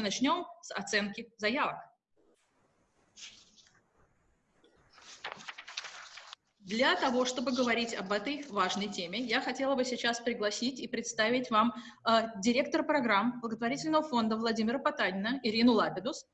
начнем с оценки заявок. Для того, чтобы говорить об этой важной теме, я хотела бы сейчас пригласить и представить вам э, директор программ благотворительного фонда Владимира Потанина Ирину Лабидус,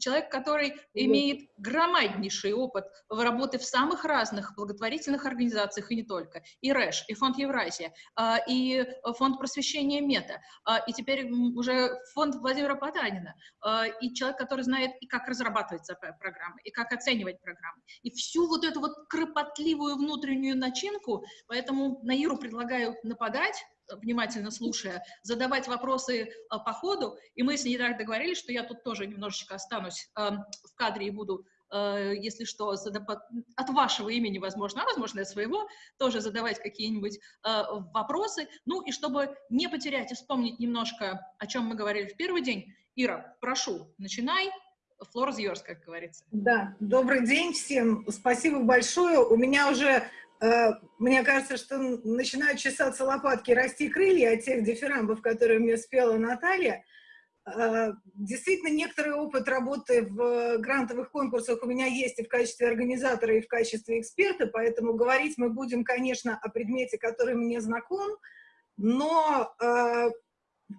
человек, который имеет громаднейший опыт в работе в самых разных благотворительных организациях и не только, и РЭШ, и фонд Евразия, э, и фонд просвещения МЕТА, э, и теперь уже фонд Владимира Потанина, э, и человек, который знает и как разрабатывать программы, и как оценивать программы, и всю вот эту вот кропотливую красивую внутреннюю начинку, поэтому Наиру предлагаю нападать, внимательно слушая, задавать вопросы а, по ходу, и мы с ней так договорились, что я тут тоже немножечко останусь э, в кадре и буду, э, если что, от вашего имени, возможно, а возможно, от своего, тоже задавать какие-нибудь э, вопросы, ну и чтобы не потерять и вспомнить немножко, о чем мы говорили в первый день, Ира, прошу, начинай, floor is yours, как говорится. Да, добрый день всем, спасибо большое. У меня уже, э, мне кажется, что начинают чесаться лопатки, расти крылья от тех дифирамбов, которые мне спела Наталья. Э, действительно, некоторый опыт работы в грантовых конкурсах у меня есть и в качестве организатора, и в качестве эксперта, поэтому говорить мы будем, конечно, о предмете, который мне знаком, но э,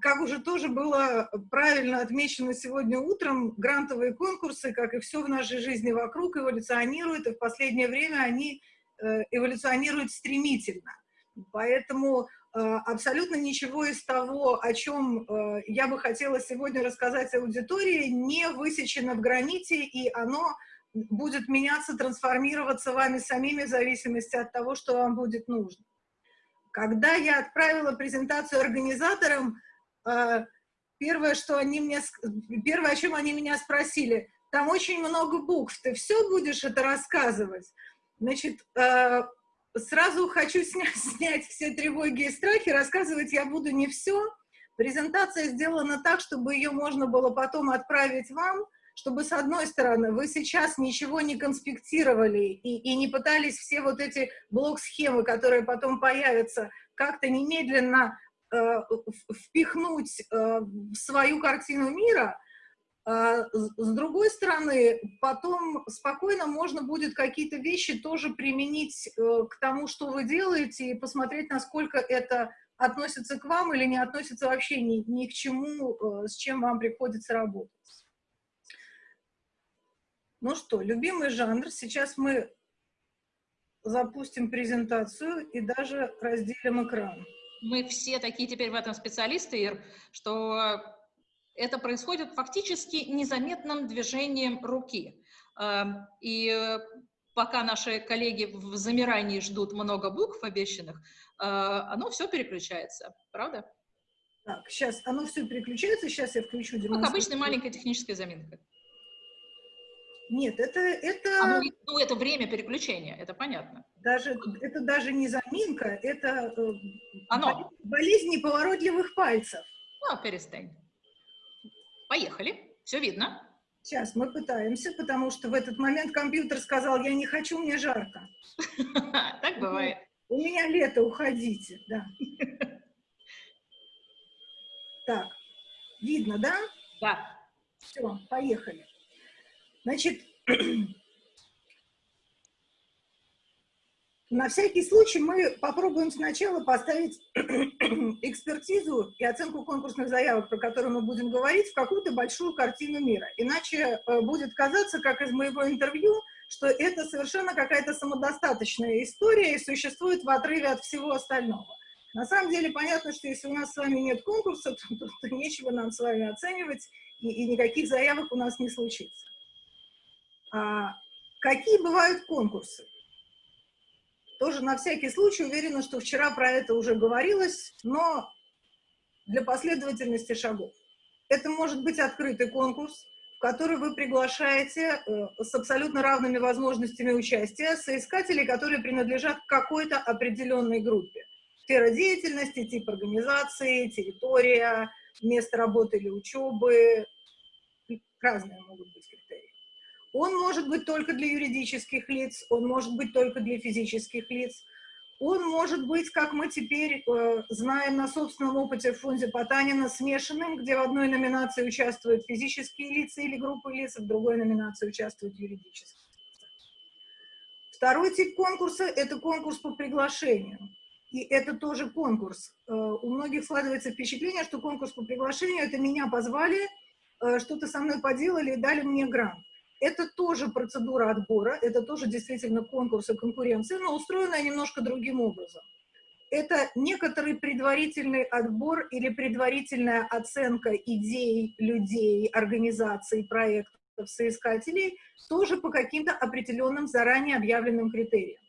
как уже тоже было правильно отмечено сегодня утром, грантовые конкурсы, как и все в нашей жизни вокруг, эволюционируют, и в последнее время они э, эволюционируют стремительно. Поэтому э, абсолютно ничего из того, о чем э, я бы хотела сегодня рассказать аудитории, не высечено в граните, и оно будет меняться, трансформироваться вами самими в зависимости от того, что вам будет нужно. Когда я отправила презентацию организаторам, первое, что они мне, первое, о чем они меня спросили, там очень много букв, ты все будешь это рассказывать? Значит, а, сразу хочу снять, снять все тревоги и страхи, рассказывать я буду не все. Презентация сделана так, чтобы ее можно было потом отправить вам, чтобы, с одной стороны, вы сейчас ничего не конспектировали и, и не пытались все вот эти блок-схемы, которые потом появятся, как-то немедленно впихнуть э, в свою картину мира, а с другой стороны, потом спокойно можно будет какие-то вещи тоже применить э, к тому, что вы делаете, и посмотреть, насколько это относится к вам или не относится вообще ни, ни к чему, с чем вам приходится работать. Ну что, любимый жанр. Сейчас мы запустим презентацию и даже разделим экран мы все такие теперь в этом специалисты, Ир, что это происходит фактически незаметным движением руки. Эм, и пока наши коллеги в замирании ждут много букв обещанных, э, оно все переключается, правда? Так, сейчас оно все переключается, сейчас я включу демонстрацию. Как обычная маленькая техническая заминка. Нет, это... это... А, ну, ну, это время переключения, это понятно. Даже, это даже не заминка, это э, Оно. болезнь неповоротливых пальцев. Ну, перестань. Поехали, все видно. Сейчас мы пытаемся, потому что в этот момент компьютер сказал, я не хочу, мне жарко. Так бывает. У меня лето, уходите, да. Так, видно, да? Да. Все, поехали. Значит, на всякий случай мы попробуем сначала поставить экспертизу и оценку конкурсных заявок, про которые мы будем говорить, в какую-то большую картину мира. Иначе э, будет казаться, как из моего интервью, что это совершенно какая-то самодостаточная история и существует в отрыве от всего остального. На самом деле понятно, что если у нас с вами нет конкурса, то, то, то нечего нам с вами оценивать, и, и никаких заявок у нас не случится. А, какие бывают конкурсы? Тоже на всякий случай уверена, что вчера про это уже говорилось, но для последовательности шагов. Это может быть открытый конкурс, в который вы приглашаете э, с абсолютно равными возможностями участия соискателей, которые принадлежат какой-то определенной группе. Сфера деятельности, тип организации, территория, место работы или учебы, разные могут быть. Он может быть только для юридических лиц, он может быть только для физических лиц, Он может быть, как мы теперь э, знаем на собственном опыте в фонде Потанина, смешанным, где в одной номинации участвуют физические лица или группы лиц, в другой номинации участвуют юридические. Второй тип конкурса – это конкурс по приглашению. И это тоже конкурс. Э, у многих складывается впечатление, что конкурс по приглашению – это меня позвали, э, что-то со мной поделали и дали мне грант. Это тоже процедура отбора, это тоже действительно конкурс и конкуренция, но устроенная немножко другим образом. Это некоторый предварительный отбор или предварительная оценка идей, людей, организаций, проектов, соискателей, тоже по каким-то определенным заранее объявленным критериям.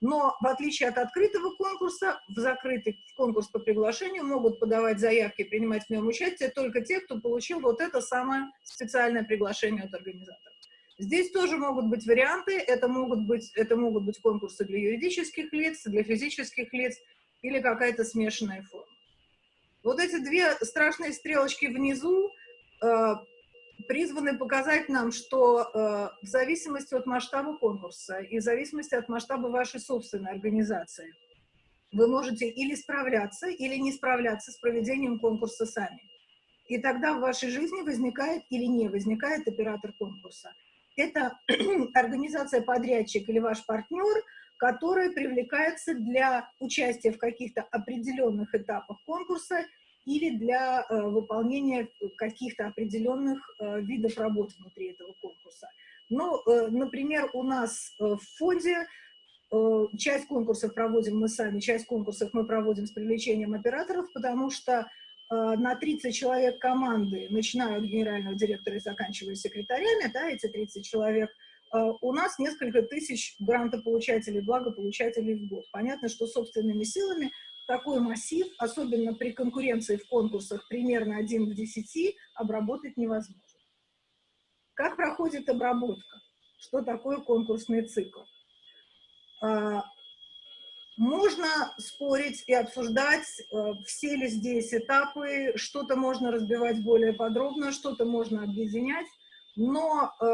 Но в отличие от открытого конкурса, в закрытый конкурс по приглашению могут подавать заявки и принимать в нем участие только те, кто получил вот это самое специальное приглашение от организатора. Здесь тоже могут быть варианты, это могут быть, это могут быть конкурсы для юридических лиц, для физических лиц или какая-то смешанная форма. Вот эти две страшные стрелочки внизу э, призваны показать нам, что э, в зависимости от масштаба конкурса и в зависимости от масштаба вашей собственной организации, вы можете или справляться, или не справляться с проведением конкурса сами. И тогда в вашей жизни возникает или не возникает оператор конкурса это организация-подрядчик или ваш партнер, который привлекается для участия в каких-то определенных этапах конкурса или для э, выполнения каких-то определенных э, видов работ внутри этого конкурса. Ну, э, например, у нас э, в фонде э, часть конкурсов проводим мы сами, часть конкурсов мы проводим с привлечением операторов, потому что на 30 человек команды, начиная от генерального директора и заканчивая секретарями, да, эти 30 человек, э, у нас несколько тысяч грантополучателей, благополучателей в год. Понятно, что собственными силами такой массив, особенно при конкуренции в конкурсах примерно 1 к 10, обработать невозможно. Как проходит обработка? Что такое конкурсный цикл? Можно спорить и обсуждать, э, все ли здесь этапы, что-то можно разбивать более подробно, что-то можно объединять, но э,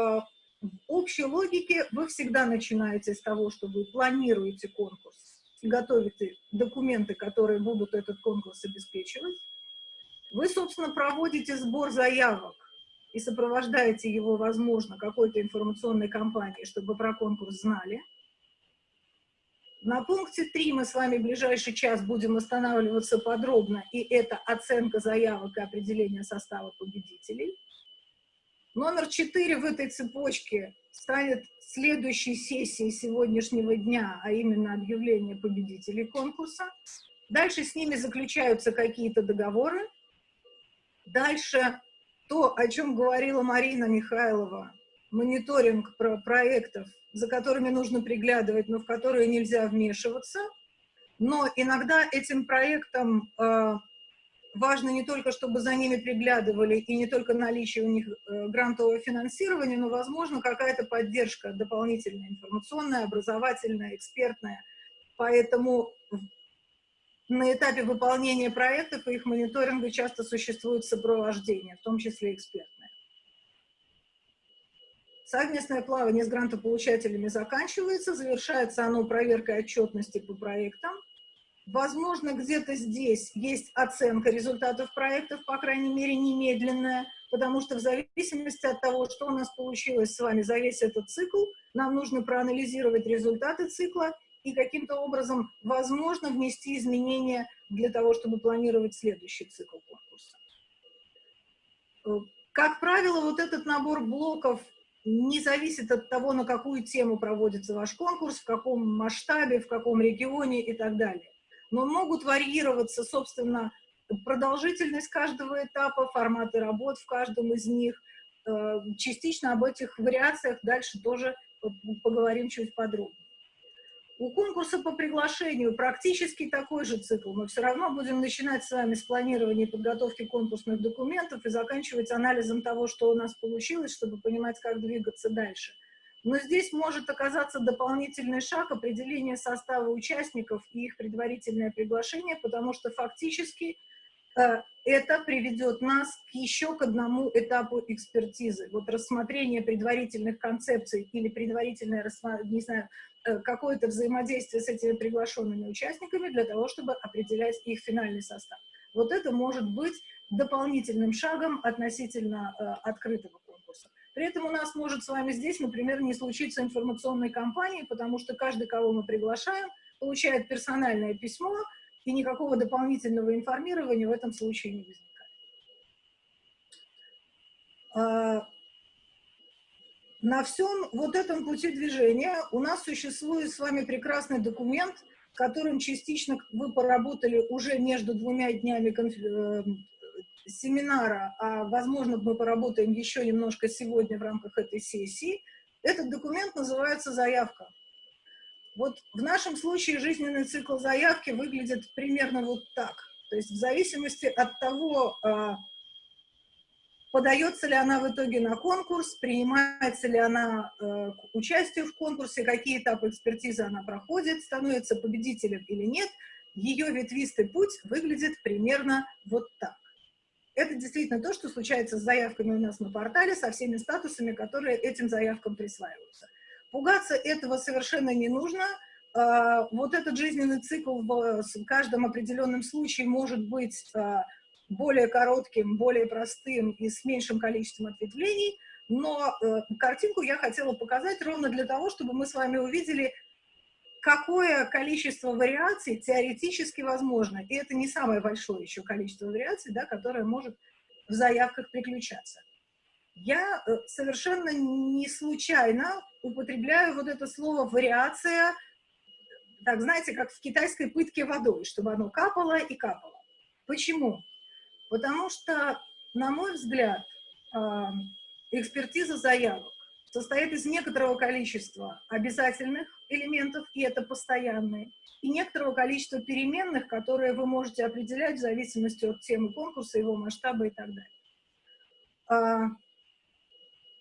в общей логике вы всегда начинаете с того, что вы планируете конкурс, готовите документы, которые будут этот конкурс обеспечивать. Вы, собственно, проводите сбор заявок и сопровождаете его, возможно, какой-то информационной кампанией, чтобы про конкурс знали. На пункте 3 мы с вами в ближайший час будем останавливаться подробно, и это оценка заявок и определение состава победителей. Номер 4 в этой цепочке станет следующей сессией сегодняшнего дня, а именно объявление победителей конкурса. Дальше с ними заключаются какие-то договоры. Дальше то, о чем говорила Марина Михайлова, мониторинг про проектов за которыми нужно приглядывать, но в которые нельзя вмешиваться. Но иногда этим проектам э, важно не только, чтобы за ними приглядывали, и не только наличие у них э, грантового финансирования, но, возможно, какая-то поддержка дополнительная, информационная, образовательная, экспертная. Поэтому на этапе выполнения проектов и их мониторинга часто существует сопровождение, в том числе экспертное. Совместное плавание с грантополучателями заканчивается, завершается оно проверкой отчетности по проектам. Возможно, где-то здесь есть оценка результатов проектов, по крайней мере, немедленная, потому что в зависимости от того, что у нас получилось с вами за весь этот цикл, нам нужно проанализировать результаты цикла и каким-то образом, возможно, внести изменения для того, чтобы планировать следующий цикл конкурса. Как правило, вот этот набор блоков не зависит от того, на какую тему проводится ваш конкурс, в каком масштабе, в каком регионе и так далее. Но могут варьироваться, собственно, продолжительность каждого этапа, форматы работ в каждом из них. Э, частично об этих вариациях дальше тоже поговорим чуть подробнее. У конкурса по приглашению практически такой же цикл. Мы все равно будем начинать с вами с планирования и подготовки конкурсных документов и заканчивать анализом того, что у нас получилось, чтобы понимать, как двигаться дальше. Но здесь может оказаться дополнительный шаг определения состава участников и их предварительное приглашение, потому что фактически это приведет нас еще к одному этапу экспертизы. Вот рассмотрение предварительных концепций или предварительное, не знаю, э, какое-то взаимодействие с этими приглашенными участниками для того, чтобы определять их финальный состав. Вот это может быть дополнительным шагом относительно э, открытого конкурса. При этом у нас может с вами здесь, например, не случиться информационной кампании, потому что каждый, кого мы приглашаем, получает персональное письмо, и никакого дополнительного информирования в этом случае не возникает. А, на всем вот этом пути движения у нас существует с вами прекрасный документ, которым частично вы поработали уже между двумя днями э, семинара, а возможно мы поработаем еще немножко сегодня в рамках этой сессии. Этот документ называется «Заявка». Вот в нашем случае жизненный цикл заявки выглядит примерно вот так. То есть в зависимости от того, а, подается ли она в итоге на конкурс, принимается ли она э, к участию в конкурсе, какие этапы экспертизы она проходит, становится победителем или нет, ее ветвистый путь выглядит примерно вот так. Это действительно то, что случается с заявками у нас на портале, со всеми статусами, которые этим заявкам присваиваются. Пугаться этого совершенно не нужно. А, вот этот жизненный цикл в каждом определенном случае может быть а, более коротким, более простым и с меньшим количеством ответвлений, но э, картинку я хотела показать ровно для того, чтобы мы с вами увидели, какое количество вариаций теоретически возможно. И это не самое большое еще количество вариаций, да, которое может в заявках приключаться. Я э, совершенно не случайно употребляю вот это слово «вариация», так, знаете, как в китайской пытке водой, чтобы оно капало и капало. Почему? Потому что, на мой взгляд, а, экспертиза заявок состоит из некоторого количества обязательных элементов, и это постоянные, и некоторого количества переменных, которые вы можете определять в зависимости от темы конкурса, его масштаба и так далее.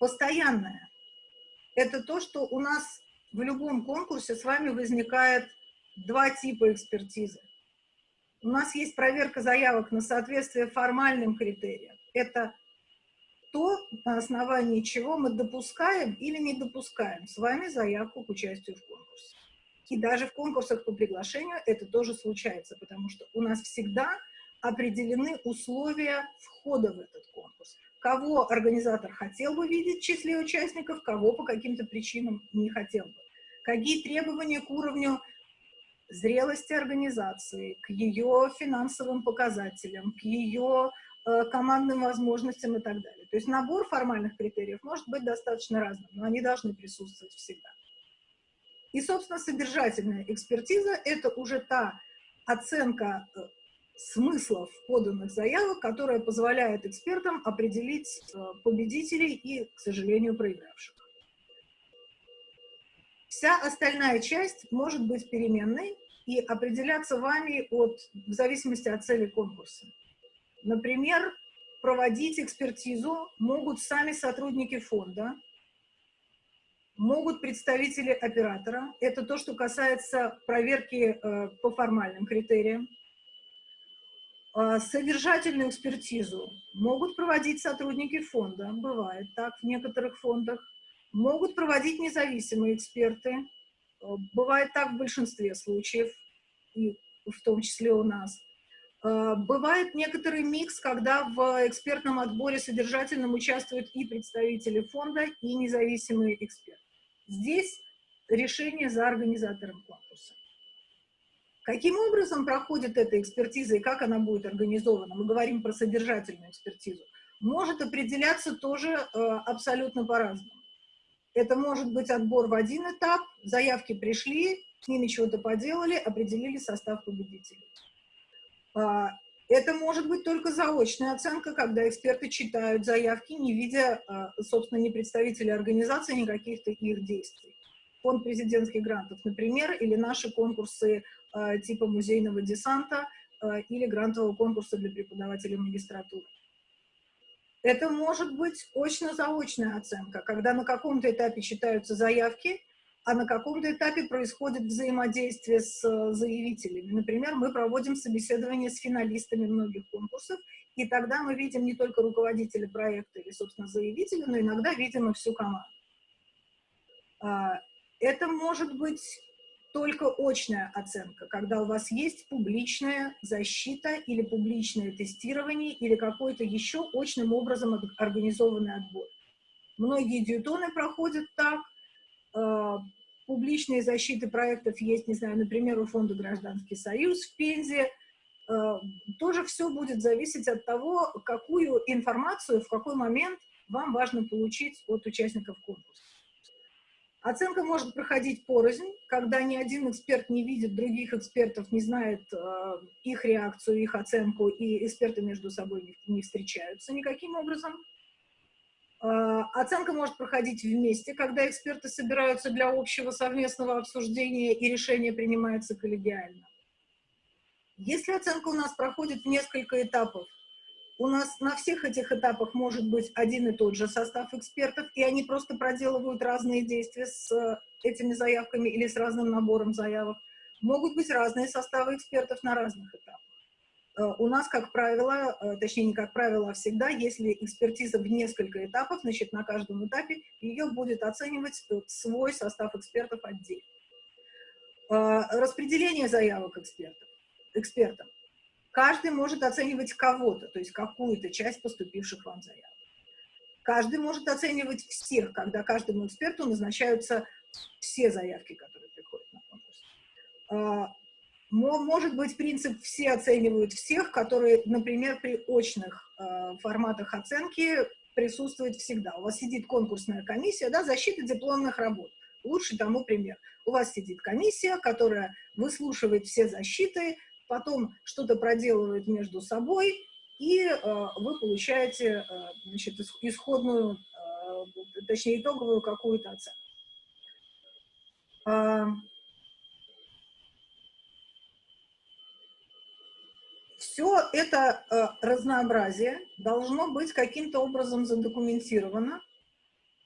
Постоянное – это то, что у нас в любом конкурсе с вами возникает два типа экспертизы. У нас есть проверка заявок на соответствие формальным критериям. Это то, на основании чего мы допускаем или не допускаем с вами заявку к участию в конкурсе. И даже в конкурсах по приглашению это тоже случается, потому что у нас всегда определены условия входа в этот конкурс кого организатор хотел бы видеть в числе участников, кого по каким-то причинам не хотел бы. Какие требования к уровню зрелости организации, к ее финансовым показателям, к ее э, командным возможностям и так далее. То есть набор формальных критериев может быть достаточно разным, но они должны присутствовать всегда. И, собственно, содержательная экспертиза – это уже та оценка э, смыслов поданных заявок, которая позволяет экспертам определить э, победителей и, к сожалению, проигравших. Вся остальная часть может быть переменной и определяться вами от, в зависимости от цели конкурса. Например, проводить экспертизу могут сами сотрудники фонда, могут представители оператора. Это то, что касается проверки э, по формальным критериям. А, содержательную экспертизу могут проводить сотрудники фонда, бывает так в некоторых фондах, могут проводить независимые эксперты, а, бывает так в большинстве случаев, и в том числе у нас. А, бывает некоторый микс, когда в экспертном отборе содержательном участвуют и представители фонда, и независимые эксперты. Здесь решение за организатором конкурса. Каким образом проходит эта экспертиза и как она будет организована? Мы говорим про содержательную экспертизу. Может определяться тоже э, абсолютно по-разному. Это может быть отбор в один этап, заявки пришли, с ними чего-то поделали, определили состав победителей. А, это может быть только заочная оценка, когда эксперты читают заявки, не видя, а, собственно, ни представителей организации, ни каких-то их действий. Фонд президентских грантов, например, или наши конкурсы Э, типа музейного десанта э, или грантового конкурса для преподавателей магистратуры. Это может быть очно-заочная оценка, когда на каком-то этапе читаются заявки, а на каком-то этапе происходит взаимодействие с э, заявителями. Например, мы проводим собеседование с финалистами многих конкурсов, и тогда мы видим не только руководителя проекта или, собственно, заявителя, но иногда видим и всю команду. Это может быть только очная оценка, когда у вас есть публичная защита или публичное тестирование или какой-то еще очным образом организованный отбор. Многие дьютоны проходят так, а, публичные защиты проектов есть, не знаю, например, у фонда «Гражданский союз» в Пензе, а, тоже все будет зависеть от того, какую информацию в какой момент вам важно получить от участников конкурса. Оценка может проходить порознь, когда ни один эксперт не видит других экспертов, не знает э, их реакцию, их оценку, и эксперты между собой не, не встречаются никаким образом. Э, оценка может проходить вместе, когда эксперты собираются для общего совместного обсуждения и решение принимается коллегиально. Если оценка у нас проходит в несколько этапов, у нас на всех этих этапах может быть один и тот же состав экспертов, и они просто проделывают разные действия с э, этими заявками или с разным набором заявок. Могут быть разные составы экспертов на разных этапах. Э, у нас, как правило, э, точнее не как правило, а всегда, если экспертиза в несколько этапов, значит на каждом этапе ее будет оценивать свой состав экспертов отдельно. Распределение заявок экспертов, экспертам. Каждый может оценивать кого-то, то есть какую-то часть поступивших вам заявок. Каждый может оценивать всех, когда каждому эксперту назначаются все заявки, которые приходят на конкурс. А, может быть принцип «все оценивают всех», который, например, при очных а, форматах оценки присутствует всегда. У вас сидит конкурсная комиссия, да, защита дипломных работ. Лучший тому пример. У вас сидит комиссия, которая выслушивает все защиты, потом что-то проделывают между собой, и э, вы получаете э, значит, исходную, э, точнее итоговую какую-то оценку. Э, все это э, разнообразие должно быть каким-то образом задокументировано.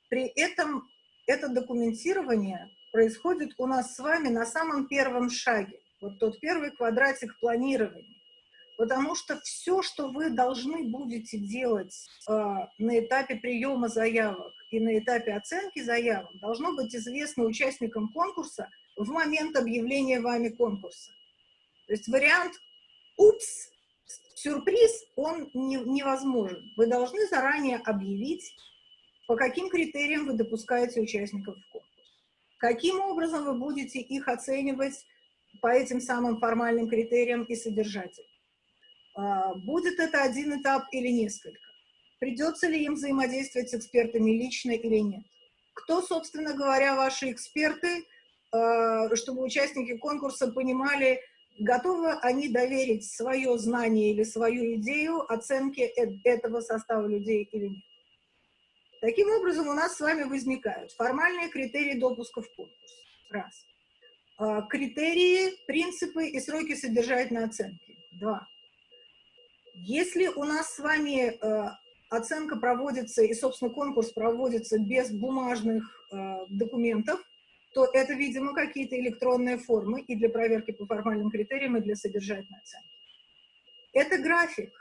При этом это документирование происходит у нас с вами на самом первом шаге вот тот первый квадратик планирования. Потому что все, что вы должны будете делать э, на этапе приема заявок и на этапе оценки заявок, должно быть известно участникам конкурса в момент объявления вами конкурса. То есть вариант «упс», сюрприз, он не, невозможен. Вы должны заранее объявить, по каким критериям вы допускаете участников в конкурс. Каким образом вы будете их оценивать по этим самым формальным критериям и содержатель. А, будет это один этап или несколько? Придется ли им взаимодействовать с экспертами лично или нет? Кто, собственно говоря, ваши эксперты, а, чтобы участники конкурса понимали, готовы они доверить свое знание или свою идею оценке э, этого состава людей или нет. Таким образом, у нас с вами возникают формальные критерии допуска в конкурс. Раз. А, критерии, принципы и сроки содержательной оценки. Два. Если у нас с вами э, оценка проводится, и, собственно, конкурс проводится без бумажных э, документов, то это, видимо, какие-то электронные формы и для проверки по формальным критериям, и для содержательной оценки. Это график,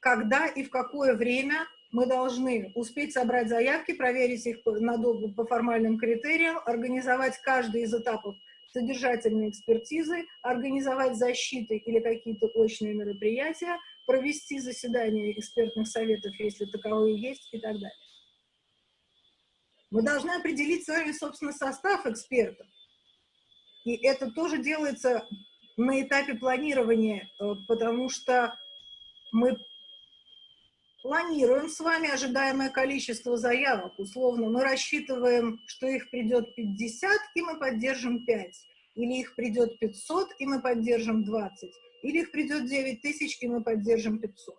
когда и в какое время мы должны успеть собрать заявки, проверить их на, по формальным критериям, организовать каждый из этапов содержательные экспертизы, организовать защиты или какие-то очные мероприятия, провести заседания экспертных советов, если таковые есть, и так далее. Мы должны определить с вами, собственно, состав экспертов. И это тоже делается на этапе планирования, э, потому что мы планируем с вами ожидаемое количество заявок. Условно, мы рассчитываем, что их придет 50, и мы поддержим 5. Или их придет 500, и мы поддержим 20. Или их придет 9 тысяч, и мы поддержим 500.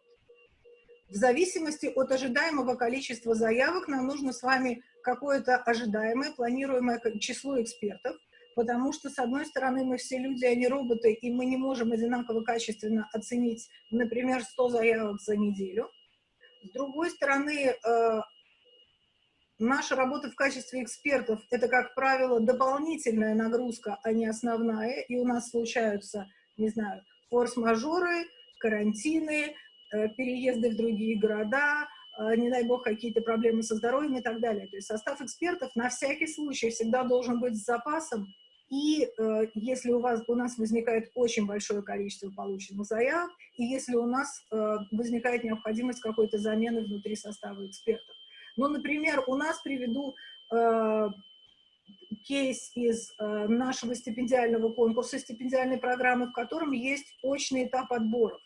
В зависимости от ожидаемого количества заявок нам нужно с вами какое-то ожидаемое, планируемое число экспертов, потому что, с одной стороны, мы все люди, а не роботы, и мы не можем одинаково качественно оценить, например, 100 заявок за неделю. С другой стороны, э, наша работа в качестве экспертов — это, как правило, дополнительная нагрузка, а не основная, и у нас случаются, не знаю, форс-мажоры, карантины, э, переезды в другие города, э, не дай бог, какие-то проблемы со здоровьем и так далее. То есть состав экспертов на всякий случай всегда должен быть с запасом, и э, если у, вас, у нас возникает очень большое количество полученных заявок, и если у нас э, возникает необходимость какой-то замены внутри состава экспертов. Ну, например, у нас приведу э, кейс из э, нашего стипендиального конкурса, стипендиальной программы, в котором есть очный этап отборов.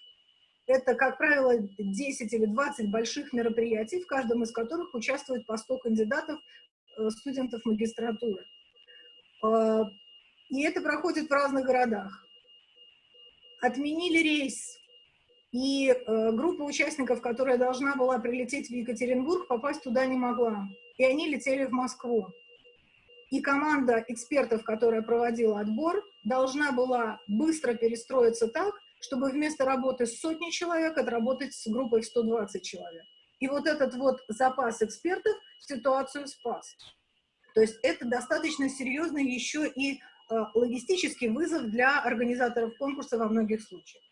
Это, как правило, 10 или 20 больших мероприятий, в каждом из которых участвует по 100 кандидатов, э, студентов магистратуры. Э, и это проходит в разных городах. Отменили рейс, и э, группа участников, которая должна была прилететь в Екатеринбург, попасть туда не могла. И они летели в Москву. И команда экспертов, которая проводила отбор, должна была быстро перестроиться так, чтобы вместо работы с сотней человек отработать с группой в 120 человек. И вот этот вот запас экспертов ситуацию спас. То есть это достаточно серьезный еще и логистический вызов для организаторов конкурса во многих случаях.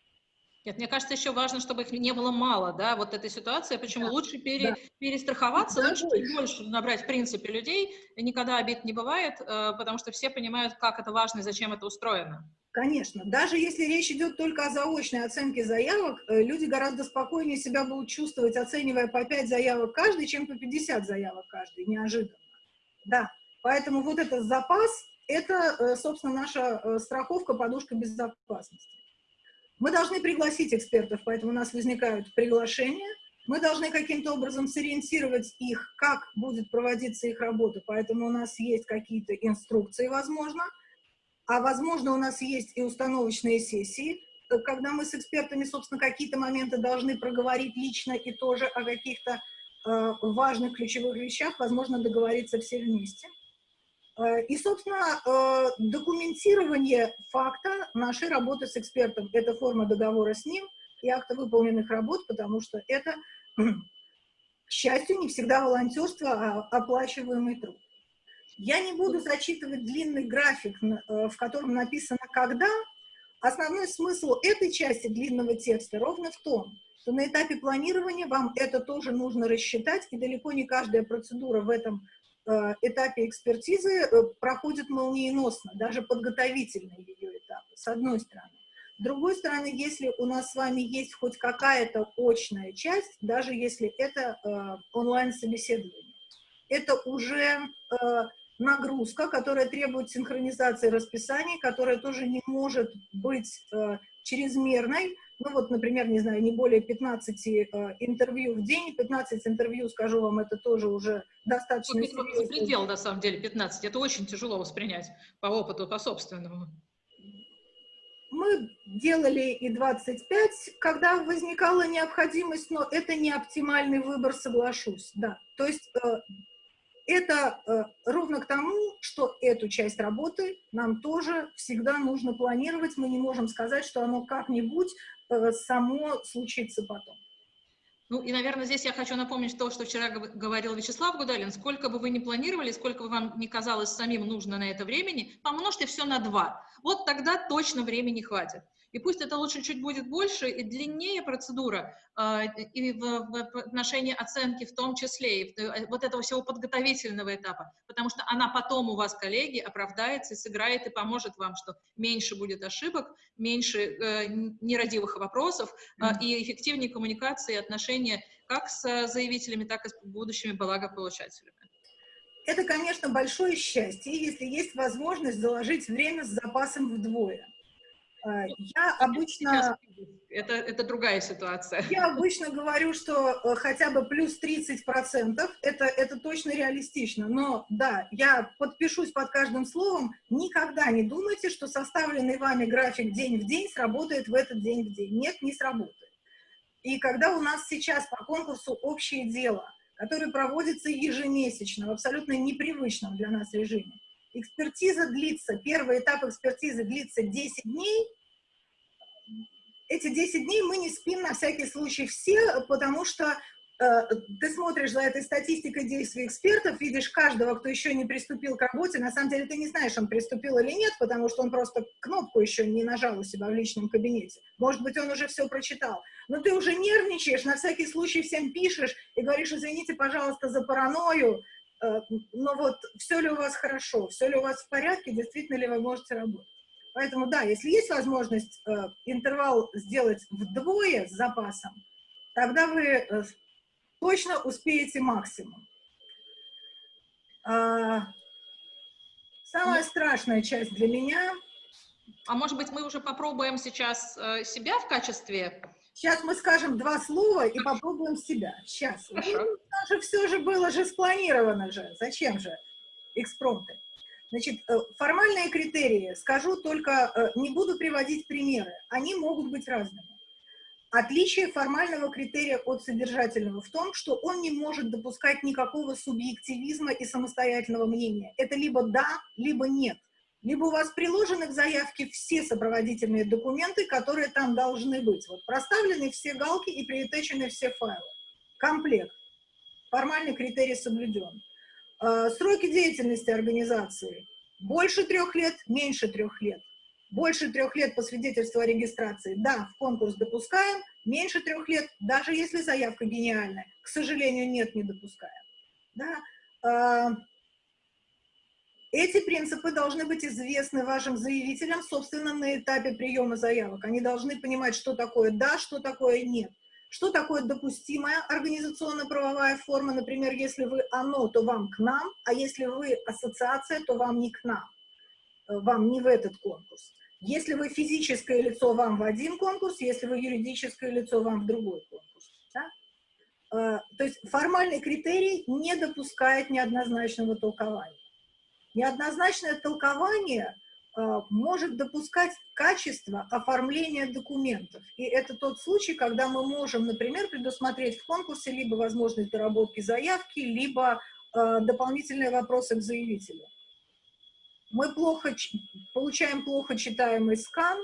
Нет, мне кажется, еще важно, чтобы их не было мало, да, вот этой ситуации, почему да, лучше пере, да. перестраховаться, да, лучше больше. больше набрать, в принципе, людей, и никогда обид не бывает, э, потому что все понимают, как это важно и зачем это устроено. Конечно. Даже если речь идет только о заочной оценке заявок, э, люди гораздо спокойнее себя будут чувствовать, оценивая по 5 заявок каждый, чем по 50 заявок каждый, неожиданно. Да, поэтому вот этот запас это, э, собственно, наша э, страховка, подушка безопасности. Мы должны пригласить экспертов, поэтому у нас возникают приглашения. Мы должны каким-то образом сориентировать их, как будет проводиться их работа, поэтому у нас есть какие-то инструкции, возможно. А возможно, у нас есть и установочные сессии, э, когда мы с экспертами, собственно, какие-то моменты должны проговорить лично и тоже о каких-то э, важных ключевых вещах, возможно, договориться все вместе. Э, и, собственно, э, документирование факта нашей работы с экспертом – это форма договора с ним и акта выполненных работ, потому что это, к счастью, не всегда волонтерство, а оплачиваемый труд. Я не буду зачитывать длинный график, э, в котором написано «когда». Основной смысл этой части длинного текста ровно в том, что на этапе планирования вам это тоже нужно рассчитать, и далеко не каждая процедура в этом этапе экспертизы э, проходит молниеносно, даже подготовительные ее этапы, с одной стороны. С другой стороны, если у нас с вами есть хоть какая-то очная часть, даже если это э, онлайн-собеседование, это уже э, нагрузка, которая требует синхронизации расписаний, которая тоже не может быть э, чрезмерной, ну вот, например, не знаю, не более 15 э, интервью в день, 15 интервью, скажу вам, это тоже уже достаточно серьезно. предел, на самом деле, 15, это очень тяжело воспринять по опыту, по собственному. Мы делали и 25, когда возникала необходимость, но это не оптимальный выбор, соглашусь, да. То есть э, это э, ровно к тому, что эту часть работы нам тоже всегда нужно планировать. Мы не можем сказать, что оно как-нибудь э, само случится потом. Ну и, наверное, здесь я хочу напомнить то, что вчера говорил Вячеслав Гудалин. Сколько бы вы ни планировали, сколько бы вам не казалось самим нужно на это времени, помножьте все на два. Вот тогда точно времени хватит. И пусть это лучше чуть будет больше и длиннее процедура, э, и в, отношении оценки в том числе, и э, вот этого всего подготовительного этапа, потому что она потом у вас, коллеги, оправдается и сыграет и поможет вам, что меньше будет ошибок, меньше э, нерадивых вопросов э, и эффективнее коммуникации и отношения как с заявителями, так и с будущими благополучателями. Это, конечно, большое счастье, если есть возможность заложить время с запасом вдвое. Э, я обычно... Это, это другая ситуация. Я обычно говорю, что э, хотя бы плюс 30 процентов, это, это точно реалистично. Но да, я подпишусь под каждым словом. Никогда не думайте, что составленный вами график день в день сработает в этот день в день. Нет, не сработает. И когда у нас сейчас по конкурсу «Общее дело», который проводится ежемесячно в абсолютно непривычном для нас режиме, Экспертиза длится, первый этап экспертизы длится 10 дней. Эти 10 дней мы не спим на всякий случай все, потому что э, ты смотришь за этой статистикой действий экспертов, видишь каждого, кто еще не приступил к работе, на самом деле ты не знаешь, он приступил или нет, потому что он просто кнопку еще не нажал у себя в личном кабинете. Может быть, он уже все прочитал. Но ты уже нервничаешь, на всякий случай всем пишешь и говоришь, извините, пожалуйста, за паранойю, но вот все ли у вас хорошо, все ли у вас в порядке, действительно ли вы можете работать. Поэтому, да, если есть возможность э, интервал сделать вдвое с запасом, тогда вы э, точно успеете максимум. А, самая страшная часть для меня... А может быть, мы уже попробуем сейчас э, себя в качестве... Сейчас мы скажем два слова и попробуем себя. Сейчас. Хорошо. Ну, же все же было же спланировано же. Зачем же экспромты? Значит, э, формальные критерии, скажу только, э, не буду приводить примеры, они могут быть разными. Отличие формального критерия от содержательного в том, что он не может допускать никакого субъективизма и самостоятельного мнения. Это либо да, либо нет. Либо у вас приложены к заявке все сопроводительные документы, которые там должны быть. Вот проставлены все галки и приотечены все файлы. Комплект. Формальный критерий соблюден. Э, сроки деятельности организации. Больше трех лет, меньше трех лет. Больше трех лет по свидетельству о регистрации, да, в конкурс допускаем. Меньше трех лет, даже если заявка гениальная, к сожалению, нет, не допускаем. Да? Эти принципы должны быть известны вашим заявителям, собственно, на этапе приема заявок. Они должны понимать, что такое «да», что такое «нет». Что такое допустимая организационно-правовая форма? Например, если вы «оно», то вам к нам, а если вы ассоциация, то вам не к нам, э, вам не в этот конкурс. Если вы физическое лицо, вам в один конкурс, если вы юридическое лицо, вам в другой конкурс. Да? Э, то есть формальный критерий не допускает неоднозначного толкования. Неоднозначное толкование – Э, может допускать качество оформления документов. И это тот случай, когда мы можем, например, предусмотреть в конкурсе либо возможность доработки заявки, либо э, дополнительные вопросы к заявителю. Мы плохо, получаем плохо читаемый скан,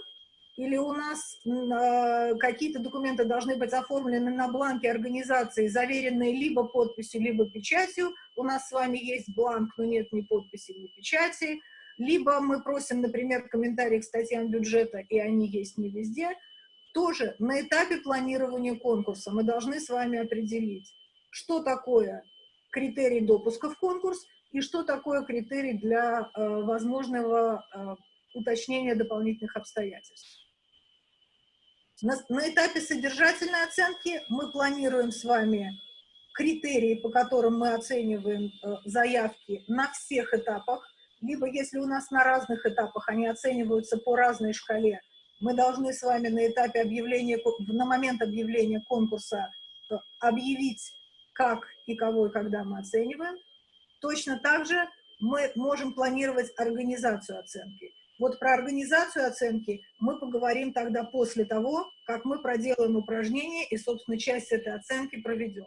или у нас э, какие-то документы должны быть оформлены на бланке организации, заверенные либо подписью, либо печатью. У нас с вами есть бланк, но нет ни подписи, ни печати либо мы просим, например, комментарии к статьям бюджета, и они есть не везде, тоже на этапе планирования конкурса мы должны с вами определить, что такое критерий допуска в конкурс и что такое критерий для э, возможного э, уточнения дополнительных обстоятельств. На, на этапе содержательной оценки мы планируем с вами критерии, по которым мы оцениваем э, заявки на всех этапах, либо если у нас на разных этапах они оцениваются по разной шкале, мы должны с вами на этапе объявления, на момент объявления конкурса э, объявить, как и кого и когда мы оцениваем. Точно так же мы можем планировать организацию оценки. Вот про организацию оценки мы поговорим тогда после того, как мы проделаем упражнение и, собственно, часть этой оценки проведем.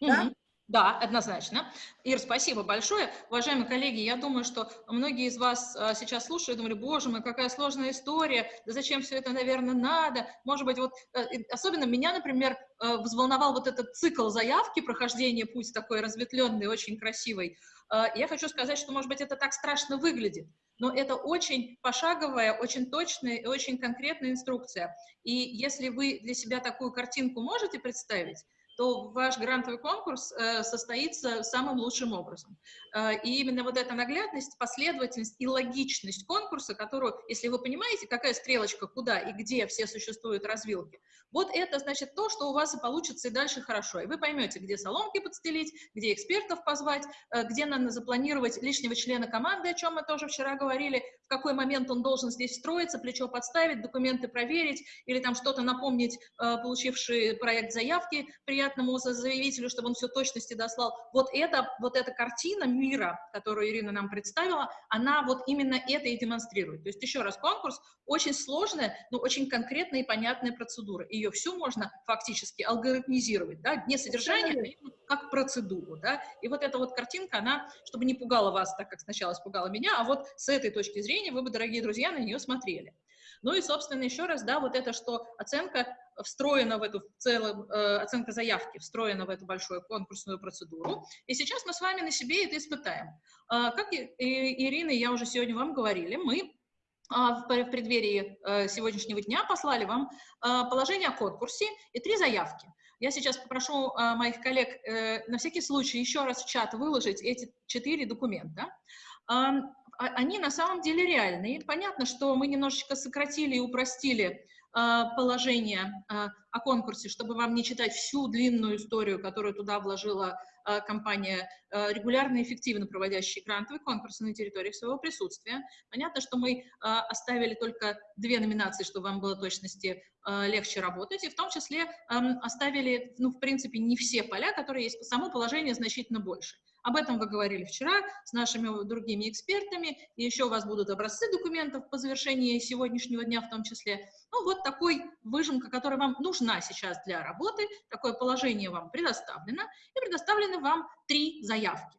Mm -hmm. Да? Да, однозначно. Ир, спасибо большое. Уважаемые коллеги, я думаю, что многие из вас а, сейчас слушают думали, боже мой, какая сложная история, да зачем все это, наверное, надо. Может быть, вот э, особенно меня, например, э, взволновал вот этот цикл заявки, прохождения путь такой разветвленный, очень красивый. Э, я хочу сказать, что, может быть, это так страшно выглядит, но это очень пошаговая, очень точная и очень конкретная инструкция. И если вы для себя такую картинку можете представить, то ваш грантовый конкурс э, состоится самым лучшим образом. Э, и именно вот эта наглядность, последовательность и логичность конкурса, которую, если вы понимаете, какая стрелочка куда и где все существуют развилки, вот это значит то, что у вас и получится и дальше хорошо. И вы поймете, где соломки подстелить, где экспертов позвать, э, где надо запланировать лишнего члена команды, о чем мы тоже вчера говорили, в какой момент он должен здесь встроиться, плечо подставить, документы проверить или там что-то напомнить, э, получивший проект заявки приятному заявителю, чтобы он все точности дослал. Вот это, вот эта картина мира, которую Ирина нам представила, она вот именно это и демонстрирует. То есть еще раз, конкурс очень сложная, но очень конкретная и понятная процедура. Ее всю можно фактически алгоритмизировать, да, не содержание, а как процедуру, да. И вот эта вот картинка, она, чтобы не пугала вас так, как сначала испугала меня, а вот с этой точки зрения вы бы, дорогие друзья, на нее смотрели. Ну и, собственно, еще раз, да, вот это, что оценка встроена в эту целую, э, оценка заявки встроена в эту большую конкурсную процедуру. И сейчас мы с вами на себе это испытаем. Э, как и, и, Ирина я уже сегодня вам говорили, мы а, в преддверии э, сегодняшнего дня послали вам э, положение о конкурсе и три заявки. Я сейчас попрошу э, моих коллег на всякий случай еще раз в чат выложить эти четыре документа. А, они на самом деле реальные. Понятно, что мы немножечко сократили и упростили положение о конкурсе, чтобы вам не читать всю длинную историю, которую туда вложила компания, регулярно и эффективно проводящая грантовые конкурсы на территориях своего присутствия. Понятно, что мы оставили только две номинации, чтобы вам было точности легче работать, и в том числе оставили, ну, в принципе, не все поля, которые есть, само положение значительно больше. Об этом вы говорили вчера с нашими другими экспертами, и еще у вас будут образцы документов по завершении сегодняшнего дня в том числе. Ну, вот такой выжимка, которая вам нужна сейчас для работы, такое положение вам предоставлено, и предоставлены вам три заявки.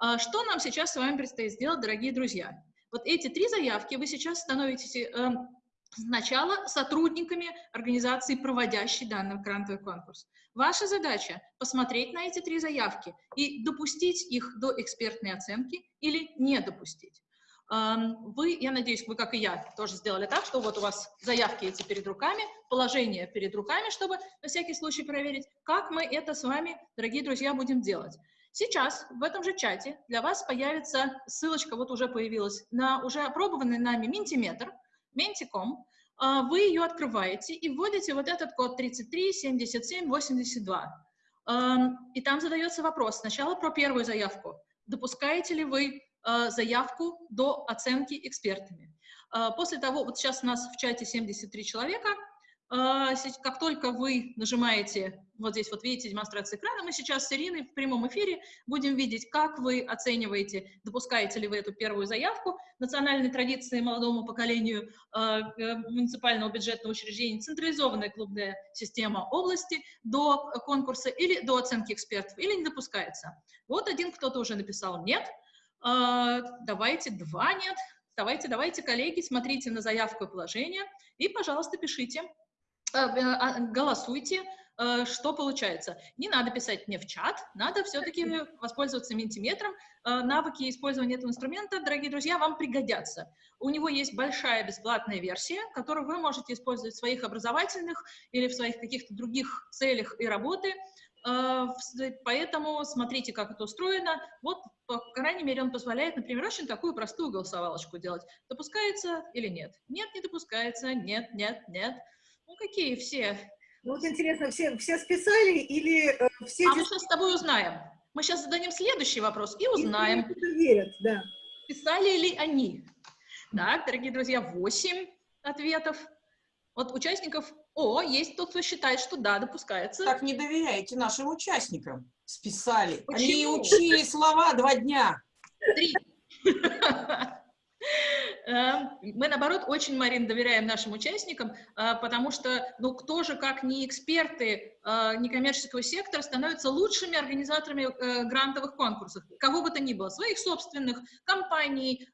А, что нам сейчас с вами предстоит сделать, дорогие друзья? Вот эти три заявки вы сейчас становитесь э, сначала сотрудниками организации, проводящей данный грантовый конкурс. Ваша задача – посмотреть на эти три заявки и допустить их до экспертной оценки или не допустить. Вы, я надеюсь, вы, как и я, тоже сделали так, что вот у вас заявки эти перед руками, положение перед руками, чтобы на всякий случай проверить, как мы это с вами, дорогие друзья, будем делать. Сейчас в этом же чате для вас появится ссылочка, вот уже появилась, на уже опробованный нами Mentimeter, Menti.com, а, вы ее открываете и вводите вот этот код 33 77 82. И там задается вопрос сначала про первую заявку. Допускаете ли вы а, заявку до оценки экспертами? А, после того, вот сейчас у нас в чате 73 человека, как только вы нажимаете, вот здесь вот видите демонстрацию экрана, мы сейчас с Ириной в прямом эфире будем видеть, как вы оцениваете, допускаете ли вы эту первую заявку национальной традиции молодому поколению а, э, муниципального бюджетного учреждения, централизованная клубная система области до конкурса или до оценки экспертов, или не допускается. Вот один кто-то уже написал «нет», а, давайте два «нет», давайте, давайте, коллеги, смотрите на заявку и положение и, пожалуйста, пишите. Э, э, а, голосуйте, э, что получается. Не надо писать мне в чат, надо все-таки воспользоваться ментиметром. Навыки использования этого инструмента, дорогие друзья, вам пригодятся. У него есть большая бесплатная версия, которую вы можете использовать в своих образовательных или в своих каких-то других целях и работы. Поэтому смотрите, как это устроено. Вот, по крайней мере, он позволяет, например, очень такую простую голосовалочку делать. Допускается или нет? Нет, не допускается, нет, нет, нет. Ну, какие все? Ну, вот интересно, все, все списали или э, все... А мы сейчас с тобой узнаем. Мы сейчас зададим следующий вопрос и узнаем. И верят, да. Писали ли они? Так, дорогие друзья, 8 ответов. Вот участников... О, есть тот, кто считает, что да, допускается. Так не доверяете нашим участникам. Списали. Почему? Они учили слова два дня. Три. Эм, мы, наоборот, очень, Марин, доверяем нашим участникам, э, потому что, ну, кто же, как не эксперты э, некоммерческого сектора, становятся лучшими организаторами э, грантовых конкурсов, кого бы то ни было, своих собственных компаний,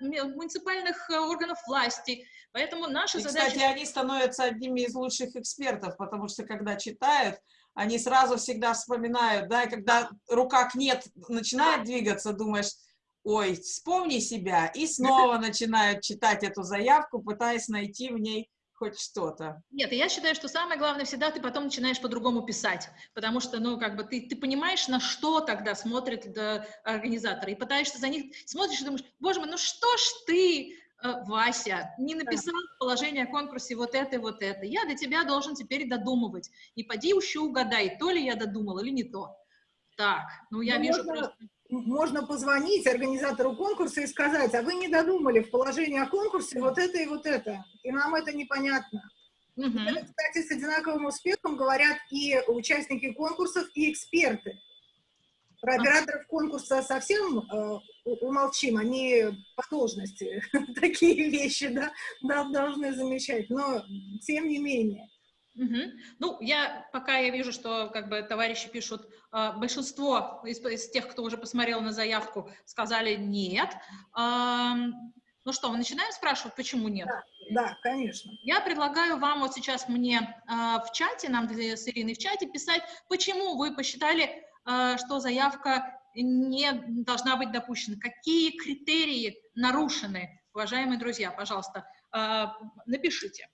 муниципальных органов власти. Поэтому наша И, задача... Кстати, они становятся одними из лучших экспертов, потому что, когда читают, они сразу всегда вспоминают, да, когда рука нет, начинает двигаться, думаешь, ой, вспомни себя, и снова начинают читать эту заявку, пытаясь найти в ней хоть что-то. Нет, я считаю, что самое главное всегда ты потом начинаешь по-другому писать, потому что, ну, как бы ты, ты понимаешь, на что тогда смотрит да, организатор, и пытаешься за них, смотришь и думаешь, боже мой, ну что ж ты, э, Вася, не написал положение о конкурсе вот это и вот это. Я до тебя должен теперь додумывать. И поди еще угадай, то ли я додумал или не то. Так, ну я ну, вижу можно, просто можно позвонить организатору конкурса и сказать, а вы не додумали в положении о конкурсе вот это и вот это, и нам это непонятно. Угу. Это, кстати, с одинаковым успехом говорят и участники конкурсов, и эксперты. Про операторов конкурса совсем э, умолчим, они по должности такие вещи да, да, должны замечать, но тем не менее. Угу. Ну, я пока я вижу, что как бы товарищи пишут, э, большинство из, из тех, кто уже посмотрел на заявку, сказали нет. Э, Ну что, мы начинаем спрашивать, почему нет? Да, да конечно. Я предлагаю вам вот сейчас мне э, в чате, нам с Ириной в чате писать, почему вы посчитали, э, что заявка не должна быть допущена, какие критерии нарушены, уважаемые друзья, пожалуйста, э, напишите.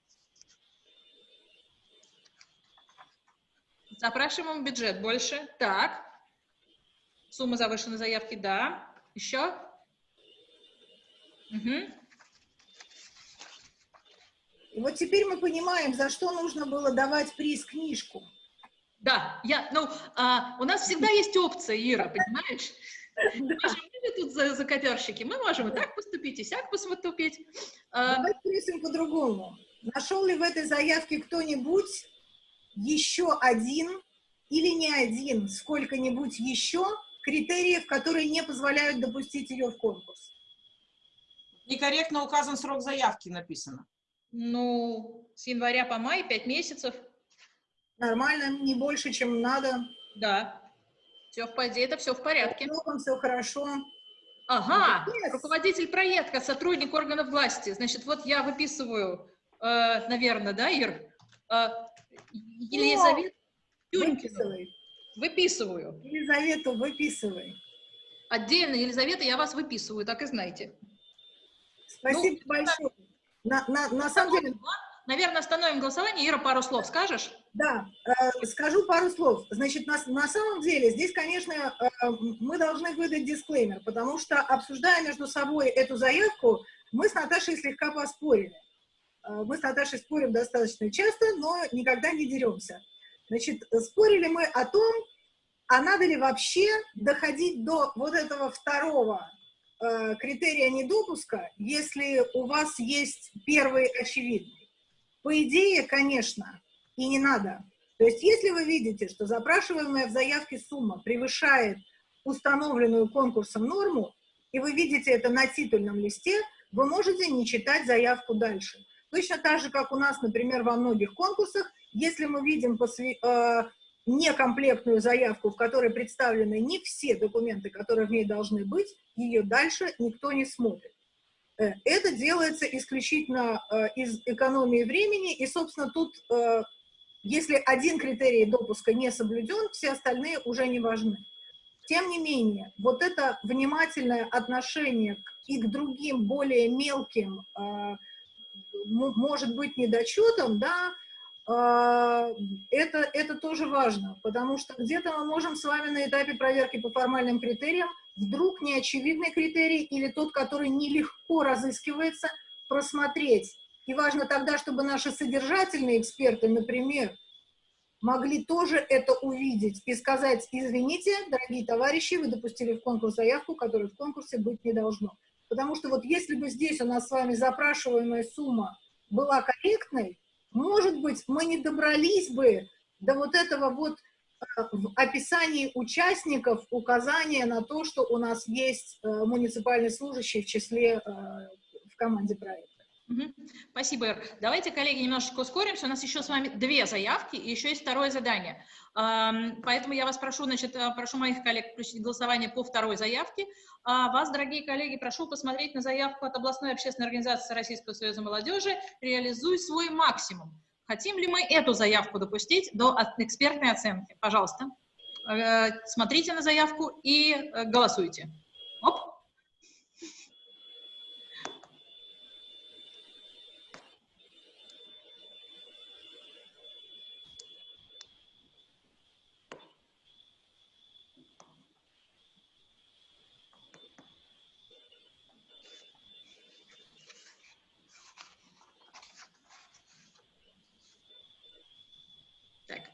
Запрашиваем бюджет больше. Так. Сумма завышенной заявки, да. Еще? Угу. И вот теперь мы понимаем, за что нужно было давать приз книжку. Да, я, ну, а, у нас всегда есть опция, Ира, понимаешь? Мы же тут за, за котерщики, мы можем и так поступить, и сяк поступить. А, Давайте рисуем по-другому. Нашел ли в этой заявке кто-нибудь еще один или не один, сколько-нибудь еще критериев, которые не позволяют допустить ее в конкурс? Некорректно указан срок заявки, написано. Ну, с января по май, пять месяцев. Нормально, не больше, чем надо. Да. Все в порядке, это все в порядке. Все хорошо. Ага, yes. руководитель проекта, сотрудник органов власти. Значит, вот я выписываю, э, наверное, да, Ир? Э, Елизавета Выписывай. Выписываю. Елизавету выписывай. Отдельно, Елизавета, я вас выписываю, так и знаете. Спасибо ну, большое. На, на, на самом деле... Наверное, остановим голосование. Ира, пару слов скажешь? Да, э, скажу пару слов. Значит, на, на самом деле, здесь, конечно, э, мы должны выдать дисклеймер, потому что, обсуждая между собой эту заявку, мы с Наташей слегка поспорили. Э, мы с Наташей спорим достаточно часто, но никогда не деремся. Значит, спорили мы о том, а надо ли вообще доходить до вот этого второго э, критерия недопуска, если у вас есть первый очевидный. По идее, конечно, и не надо. То есть, если вы видите, что запрашиваемая в заявке сумма превышает установленную конкурсом норму, и вы видите это на титульном листе, вы можете не читать заявку дальше. Точно так же, как у нас, например, во многих конкурсах, если мы видим э, некомплектную заявку, в которой представлены не все документы, которые в ней должны быть, ее дальше никто не смотрит. Э, это делается исключительно э, из экономии времени, и, собственно, тут, э, если один критерий допуска не соблюден, все остальные уже не важны. Тем не менее, вот это внимательное отношение и к другим более мелким, может быть, недочетам, да, это, это тоже важно, потому что где-то мы можем с вами на этапе проверки по формальным критериям вдруг неочевидный критерий или тот, который нелегко разыскивается, просмотреть. И важно тогда, чтобы наши содержательные эксперты, например, могли тоже это увидеть и сказать, извините, дорогие товарищи, вы допустили в конкурс заявку, которая в конкурсе быть не должно. Потому что вот если бы здесь у нас с вами запрашиваемая сумма была корректной, может быть, мы не добрались бы до вот этого вот в описании участников указание на то, что у нас есть э, муниципальный служащий в числе э, в команде проекта. Спасибо, Ир. Давайте, коллеги, немножечко ускоримся. У нас еще с вами две заявки и еще есть второе задание. Поэтому я вас прошу, значит, э, прошу моих коллег включить голосование по второй заявке. А вас, дорогие коллеги, прошу посмотреть на заявку от областной общественной организации Российского союза молодежи «Реализуй свой максимум». Хотим ли мы эту заявку допустить до экспертной оценки? Пожалуйста, э, смотрите на заявку и э, голосуйте.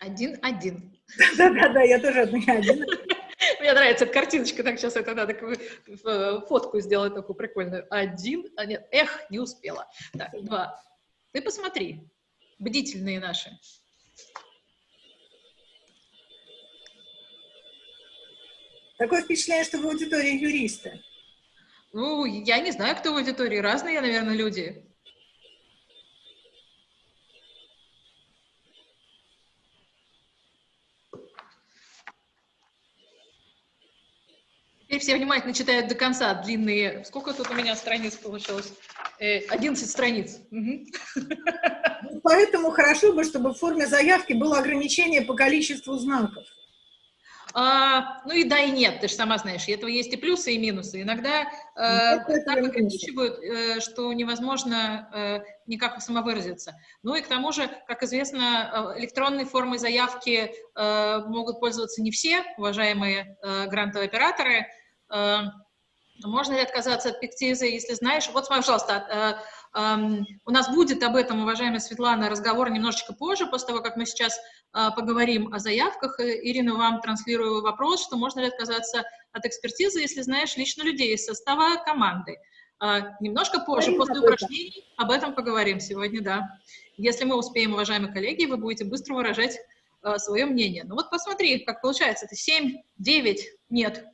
Один-один. Да-да-да, я тоже от меня один. Мне нравится эта картиночка, так сейчас это надо фотку сделать такую прикольную. Один, а нет, эх, не успела. Так, два. Ты посмотри, бдительные наши. Такое впечатление, что в аудитории юристы. Ну, я не знаю, кто в аудитории, разные, наверное, люди. Все внимательно читают до конца длинные... Сколько тут у меня страниц получилось? 11 э, страниц. Угу. Поэтому хорошо бы, чтобы в форме заявки было ограничение по количеству знаков. А, ну и да, и нет, ты же сама знаешь, этого есть и плюсы, и минусы. Иногда э, так ограничивают, э, что невозможно э, никак самовыразиться. Ну и к тому же, как известно, э, электронной формой заявки э, могут пользоваться не все уважаемые э, грантовые операторы. Э, можно ли отказаться от пектиза, если знаешь? Вот, пожалуйста, э, у нас будет об этом, уважаемая Светлана, разговор немножечко позже, после того, как мы сейчас а, поговорим о заявках. Э, Ирина, вам транслирую вопрос, что можно ли отказаться от экспертизы, если знаешь лично людей из состава команды. Немножко позже, после упражнений, об этом поговорим сегодня, да. Если мы успеем, уважаемые коллеги, вы будете быстро выражать свое мнение. Ну вот посмотри, как получается, это 7, 9, нет.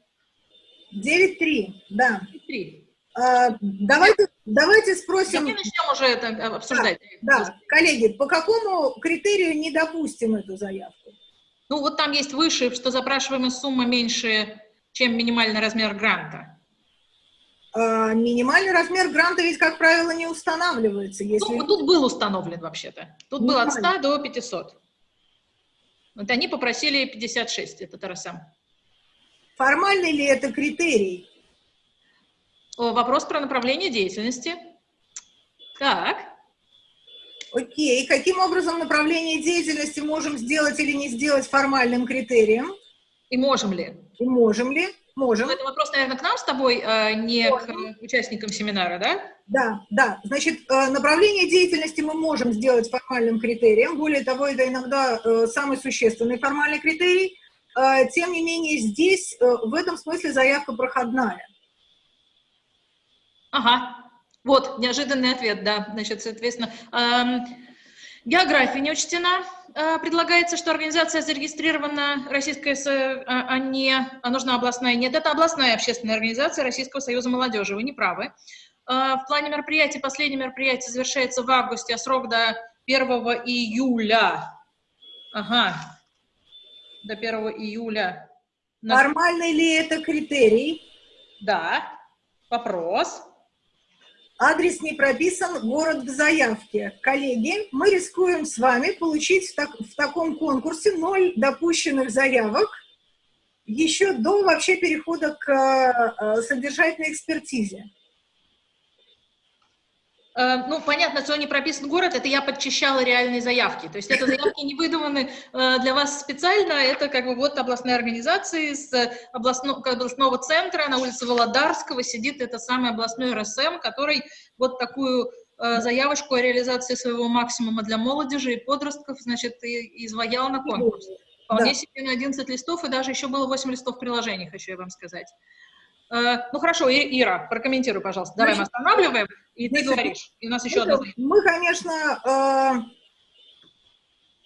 9-3, да. 3. А, давайте, давайте спросим... Давай начнем уже это э, обсуждать. Да, да, коллеги, по какому критерию не допустим эту заявку? Ну, вот там есть выше, что запрашиваемая сумма меньше, чем минимальный размер гранта. А, минимальный размер гранта ведь, как правило, не устанавливается. Если... Ну, тут был установлен вообще-то. Тут был от 100 до 500. Вот они попросили 56, это Тарасам. Формальный ли это критерий? Вопрос про направление деятельности. Так. Окей. Каким образом направление деятельности можем сделать или не сделать формальным критерием? И можем ли? И можем ли? Можем. Ну, это вопрос, наверное, к нам с тобой, а не можем. к участникам семинара, да? Да, да. Значит, э, направление деятельности мы можем сделать формальным критерием. Более того, это иногда э, самый существенный формальный критерий. Э, тем не менее, здесь в этом смысле заявка проходная. Ага, вот, неожиданный ответ, да. Значит, соответственно, эм, география не учтена. Э, предлагается, что организация зарегистрирована Российская, э, а не, а нужна областная. Нет, это областная общественная организация Российского союза молодежи, вы не правы. Э, в плане мероприятий, последнее мероприятие завершается в августе, а срок до 1 июля. Ага, до 1 июля. Нормальный ли это критерий? Да. Вопрос. Адрес не прописан, город в заявке. Коллеги, мы рискуем с вами получить в, так, в таком конкурсе ноль допущенных заявок еще до вообще перехода к э, содержательной экспертизе. Э, ну, понятно, что не прописан город, это я подчищала реальные заявки. То есть это заявки не выдуманы э, для вас специально, это как бы вот областная организация из областного, областного центра на улице Володарского сидит это самый областной РСМ, который вот такую э, заявочку о реализации своего максимума для молодежи и подростков, значит, и изваял на конкурс. Вполне да. себе на 11 листов, и даже еще было 8 листов в приложениях, хочу я вам сказать. Э, ну хорошо, Ира, прокомментируй, пожалуйста. Давай мы останавливаем, и ты говоришь. И у нас еще одна Мы, конечно, э,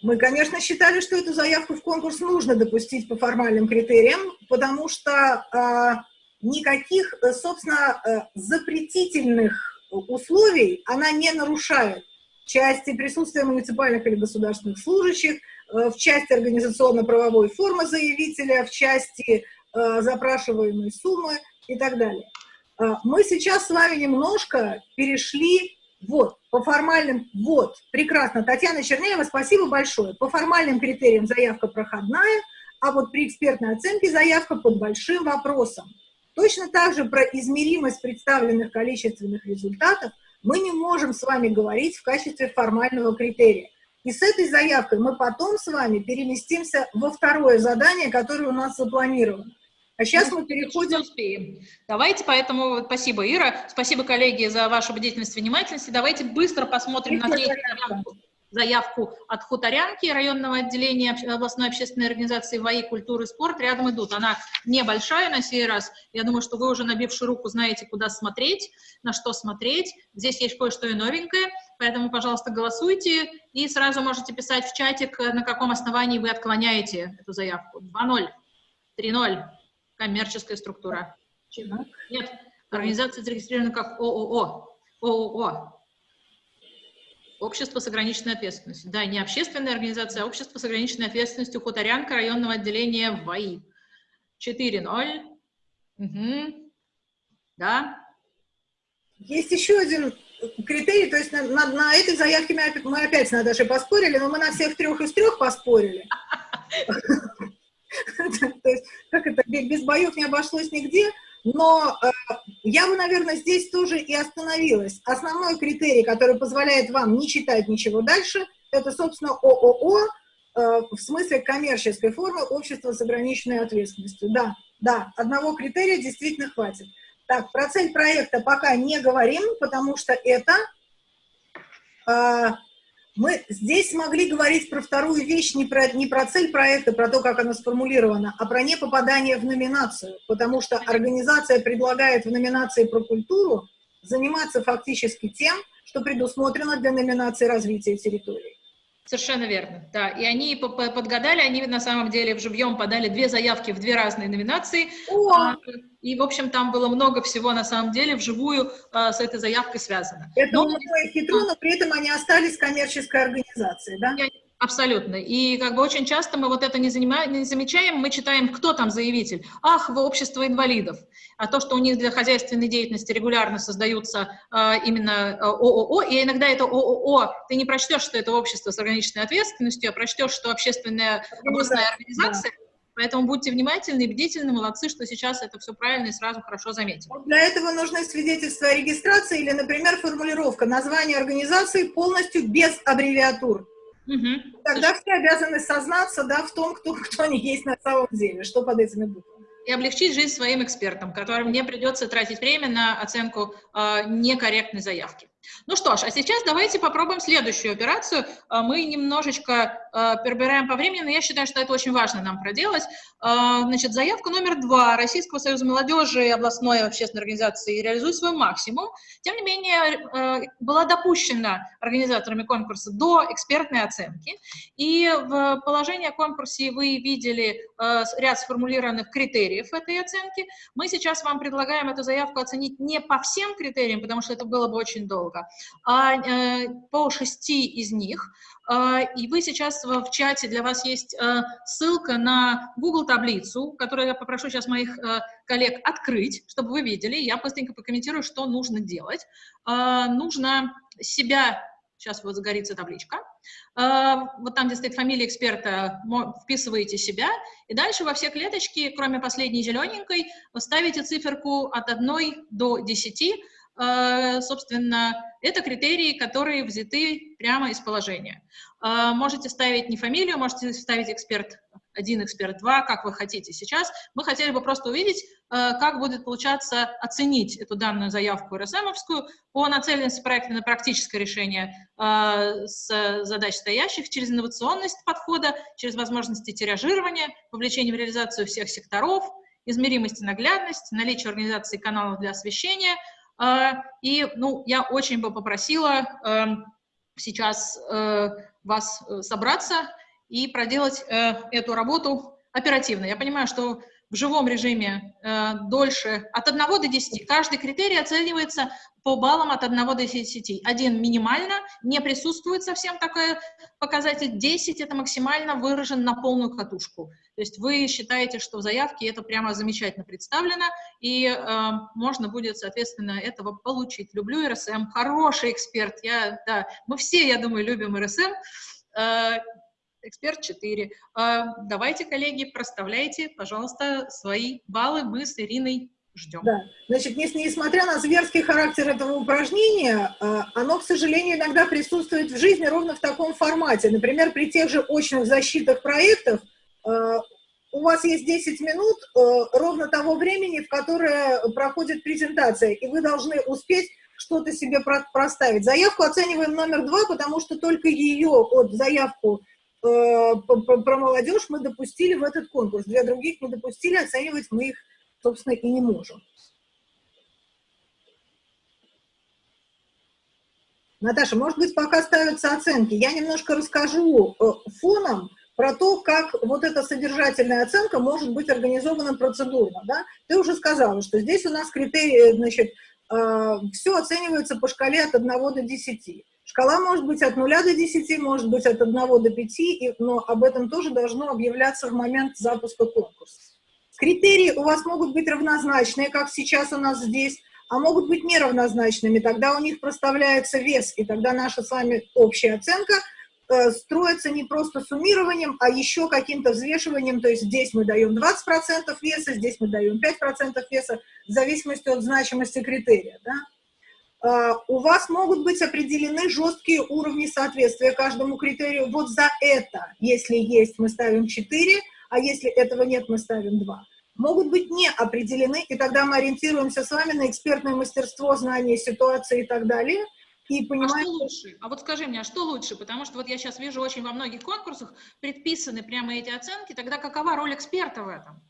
мы, конечно, считали, что эту заявку в конкурс нужно допустить по формальным критериям, потому что э, никаких, собственно, запретительных условий она не нарушает. В части присутствия муниципальных или государственных служащих, в части организационно-правовой формы заявителя, в части запрашиваемой суммы – и так далее. А, мы сейчас с вами немножко перешли, вот, по формальным, вот, прекрасно, Татьяна Чернеева, спасибо большое. По формальным критериям заявка проходная, а вот при экспертной оценке заявка под большим вопросом. Точно так же про измеримость представленных количественных результатов мы не можем с вами говорить в качестве формального критерия. И с этой заявкой мы потом с вами переместимся во второе задание, которое у нас запланировано. А сейчас мы переходим... Успеем. Давайте, поэтому спасибо, Ира, спасибо, коллеги, за вашу бдительность и внимательность. Давайте быстро посмотрим на третью заявку, заявку от Хуторянки, районного отделения областной общественной организации ВАИ культуры и спорт. Рядом идут. Она небольшая на сей раз. Я думаю, что вы уже набивши руку знаете, куда смотреть, на что смотреть. Здесь есть кое-что и новенькое, поэтому, пожалуйста, голосуйте. И сразу можете писать в чатик, на каком основании вы отклоняете эту заявку. 2-0, 3-0 коммерческая структура. Нет, организация зарегистрирована как ООО. ООО. Общество с ограниченной ответственностью. Да, не общественная организация, а общество с ограниченной ответственностью Хуторянка районного отделения ВАИ. 4-0. Угу. Да. Есть еще один критерий, то есть на, на, на этой заявке мы, мы опять с Наташей поспорили, но мы на всех трех из трех поспорили. То есть, как это, без боев не обошлось нигде, но э, я бы, наверное, здесь тоже и остановилась. Основной критерий, который позволяет вам не читать ничего дальше, это, собственно, ООО, э, в смысле коммерческой формы общества с ограниченной ответственностью. Да, да, одного критерия действительно хватит. Так, про цель проекта пока не говорим, потому что это... Э, мы здесь могли говорить про вторую вещь, не про, не про цель проекта, про то, как она сформулирована, а про непопадание в номинацию, потому что организация предлагает в номинации про культуру заниматься фактически тем, что предусмотрено для номинации развития территории. Совершенно верно, да. И они подгадали, они на самом деле в живьем подали две заявки в две разные номинации. О! И, в общем, там было много всего, на самом деле, вживую а, с этой заявкой связано. Это но, хитро, но при этом они остались коммерческой организацией, да? Я Абсолютно. И как бы очень часто мы вот это не, занимаем, не замечаем, мы читаем, кто там заявитель. Ах, вы общество инвалидов. А то, что у них для хозяйственной деятельности регулярно создаются э, именно а, ООО, и иногда это ООО, ты не прочтешь, что это общество с ограниченной ответственностью, а прочтешь, что общественная областная организация, да. Поэтому будьте внимательны и бдительны, молодцы, что сейчас это все правильно и сразу хорошо заметили. Для этого нужны свидетельства о регистрации или, например, формулировка названия организации полностью без аббревиатур. Угу. Тогда все обязаны сознаться да, в том, кто, кто они есть на самом деле, что под этими буквами. И облегчить жизнь своим экспертам, которым не придется тратить время на оценку э, некорректной заявки. Ну что ж, а сейчас давайте попробуем следующую операцию. А, мы немножечко э, перебираем по времени, но я считаю, что это очень важно нам проделать. Э, значит, заявка номер два Российского союза молодежи и областной общественной организации «Реализуй свой максимум». Тем не менее, э, была допущена организаторами конкурса до экспертной оценки. И в положении о конкурсе вы видели э, ряд сформулированных критериев этой оценки. Мы сейчас вам предлагаем эту заявку оценить не по всем критериям, потому что это было бы очень долго, много, а э, по шести из них. А, и вы сейчас в чате, для вас есть э, ссылка на Google таблицу, которую я попрошу сейчас моих э, коллег открыть, чтобы вы видели. Я быстренько прокомментирую, что нужно делать. Нужно себя Сейчас вот загорится табличка. Вот там, где стоит фамилия эксперта, вписываете себя, и дальше во все клеточки, кроме последней зелененькой, ставите циферку от 1 до 10, Э, собственно, это критерии, которые взяты прямо из положения. Э, можете ставить не фамилию, можете ставить эксперт 1, эксперт 2, как вы хотите сейчас. Мы хотели бы просто увидеть, э, как будет получаться оценить эту данную заявку РСМовскую по нацеленности проекта на практическое решение с задач стоящих через инновационность подхода, через возможности тиражирования, вовлечение в реализацию всех секторов, измеримость и наглядность, наличие организации каналов для освещения – и, ну, я очень бы попросила эм, сейчас э, вас э, собраться и проделать э, эту работу оперативно. Я понимаю, что в живом режиме дольше, от 1 до 10. Каждый критерий оценивается по баллам от 1 до 10. Один минимально, не присутствует совсем такой показатель, 10 это максимально выражен на полную катушку. То есть вы считаете, что в заявке это прямо замечательно представлено, и э, можно будет, соответственно, этого получить. Люблю РСМ, хороший эксперт, я, да, мы все, я думаю, любим РСМ, э, эксперт 4. Э, давайте, коллеги, проставляйте, пожалуйста, свои баллы, мы с Ириной ждем. Да. Значит, несмотря на зверский характер этого упражнения, а, оно, к сожалению, иногда присутствует в жизни ровно в таком формате. Например, при тех же очных защитах проектов а, у вас есть 10 минут а, ровно того времени, в которое проходит презентация, и вы должны успеть что-то себе проставить. Заявку оцениваем номер два, потому что только ее, вот заявку про молодежь мы допустили в этот конкурс. Две других мы допустили, оценивать мы их собственно, и не можем. Наташа, может быть, пока ставятся оценки, я немножко расскажу э, фоном про то, как вот эта содержательная оценка может быть организована процедурно. Да? Ты уже сказала, что здесь у нас критерии, значит, э, все оценивается по шкале от 1 до 10. Шкала может быть от 0 до 10, может быть от 1 до 5, но об этом тоже должно объявляться в момент запуска конкурса. Критерии у вас могут быть равнозначные, как сейчас у нас здесь, а могут быть неравнозначными. Тогда у них проставляется вес, и тогда наша с вами общая оценка э, строится не просто суммированием, а еще каким-то взвешиванием. То есть здесь мы даем 20% веса, здесь мы даем 5% веса, в зависимости от значимости критерия. Да? Uh, у вас могут быть определены жесткие уровни соответствия каждому критерию. Вот за это, если есть, мы ставим 4, а если этого нет, мы ставим 2 могут быть не определены, и тогда мы ориентируемся с вами на экспертное мастерство, знание ситуации и так далее, и понимаем... А что лучше? А вот скажи мне, а что лучше? Потому что вот я сейчас вижу очень во многих конкурсах предписаны прямо эти оценки, тогда какова роль эксперта в этом?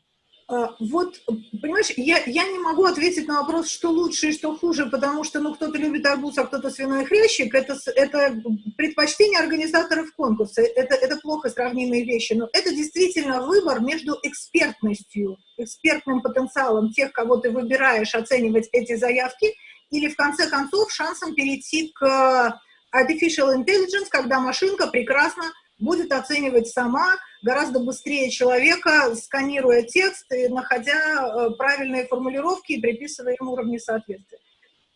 А, вот, понимаешь, я, я не могу ответить на вопрос, что лучше и что хуже, потому что, ну, кто-то любит арбуз, а кто-то свиной хрящик, это, это предпочтение организаторов конкурса, это, это плохо сравнимые вещи, но это действительно выбор между экспертностью, экспертным потенциалом тех, кого ты выбираешь оценивать эти заявки, или, в конце концов, шансом перейти к artificial intelligence, когда машинка прекрасно будет оценивать сама, гораздо быстрее человека, сканируя текст и находя э, правильные формулировки и приписывая им уровни соответствия.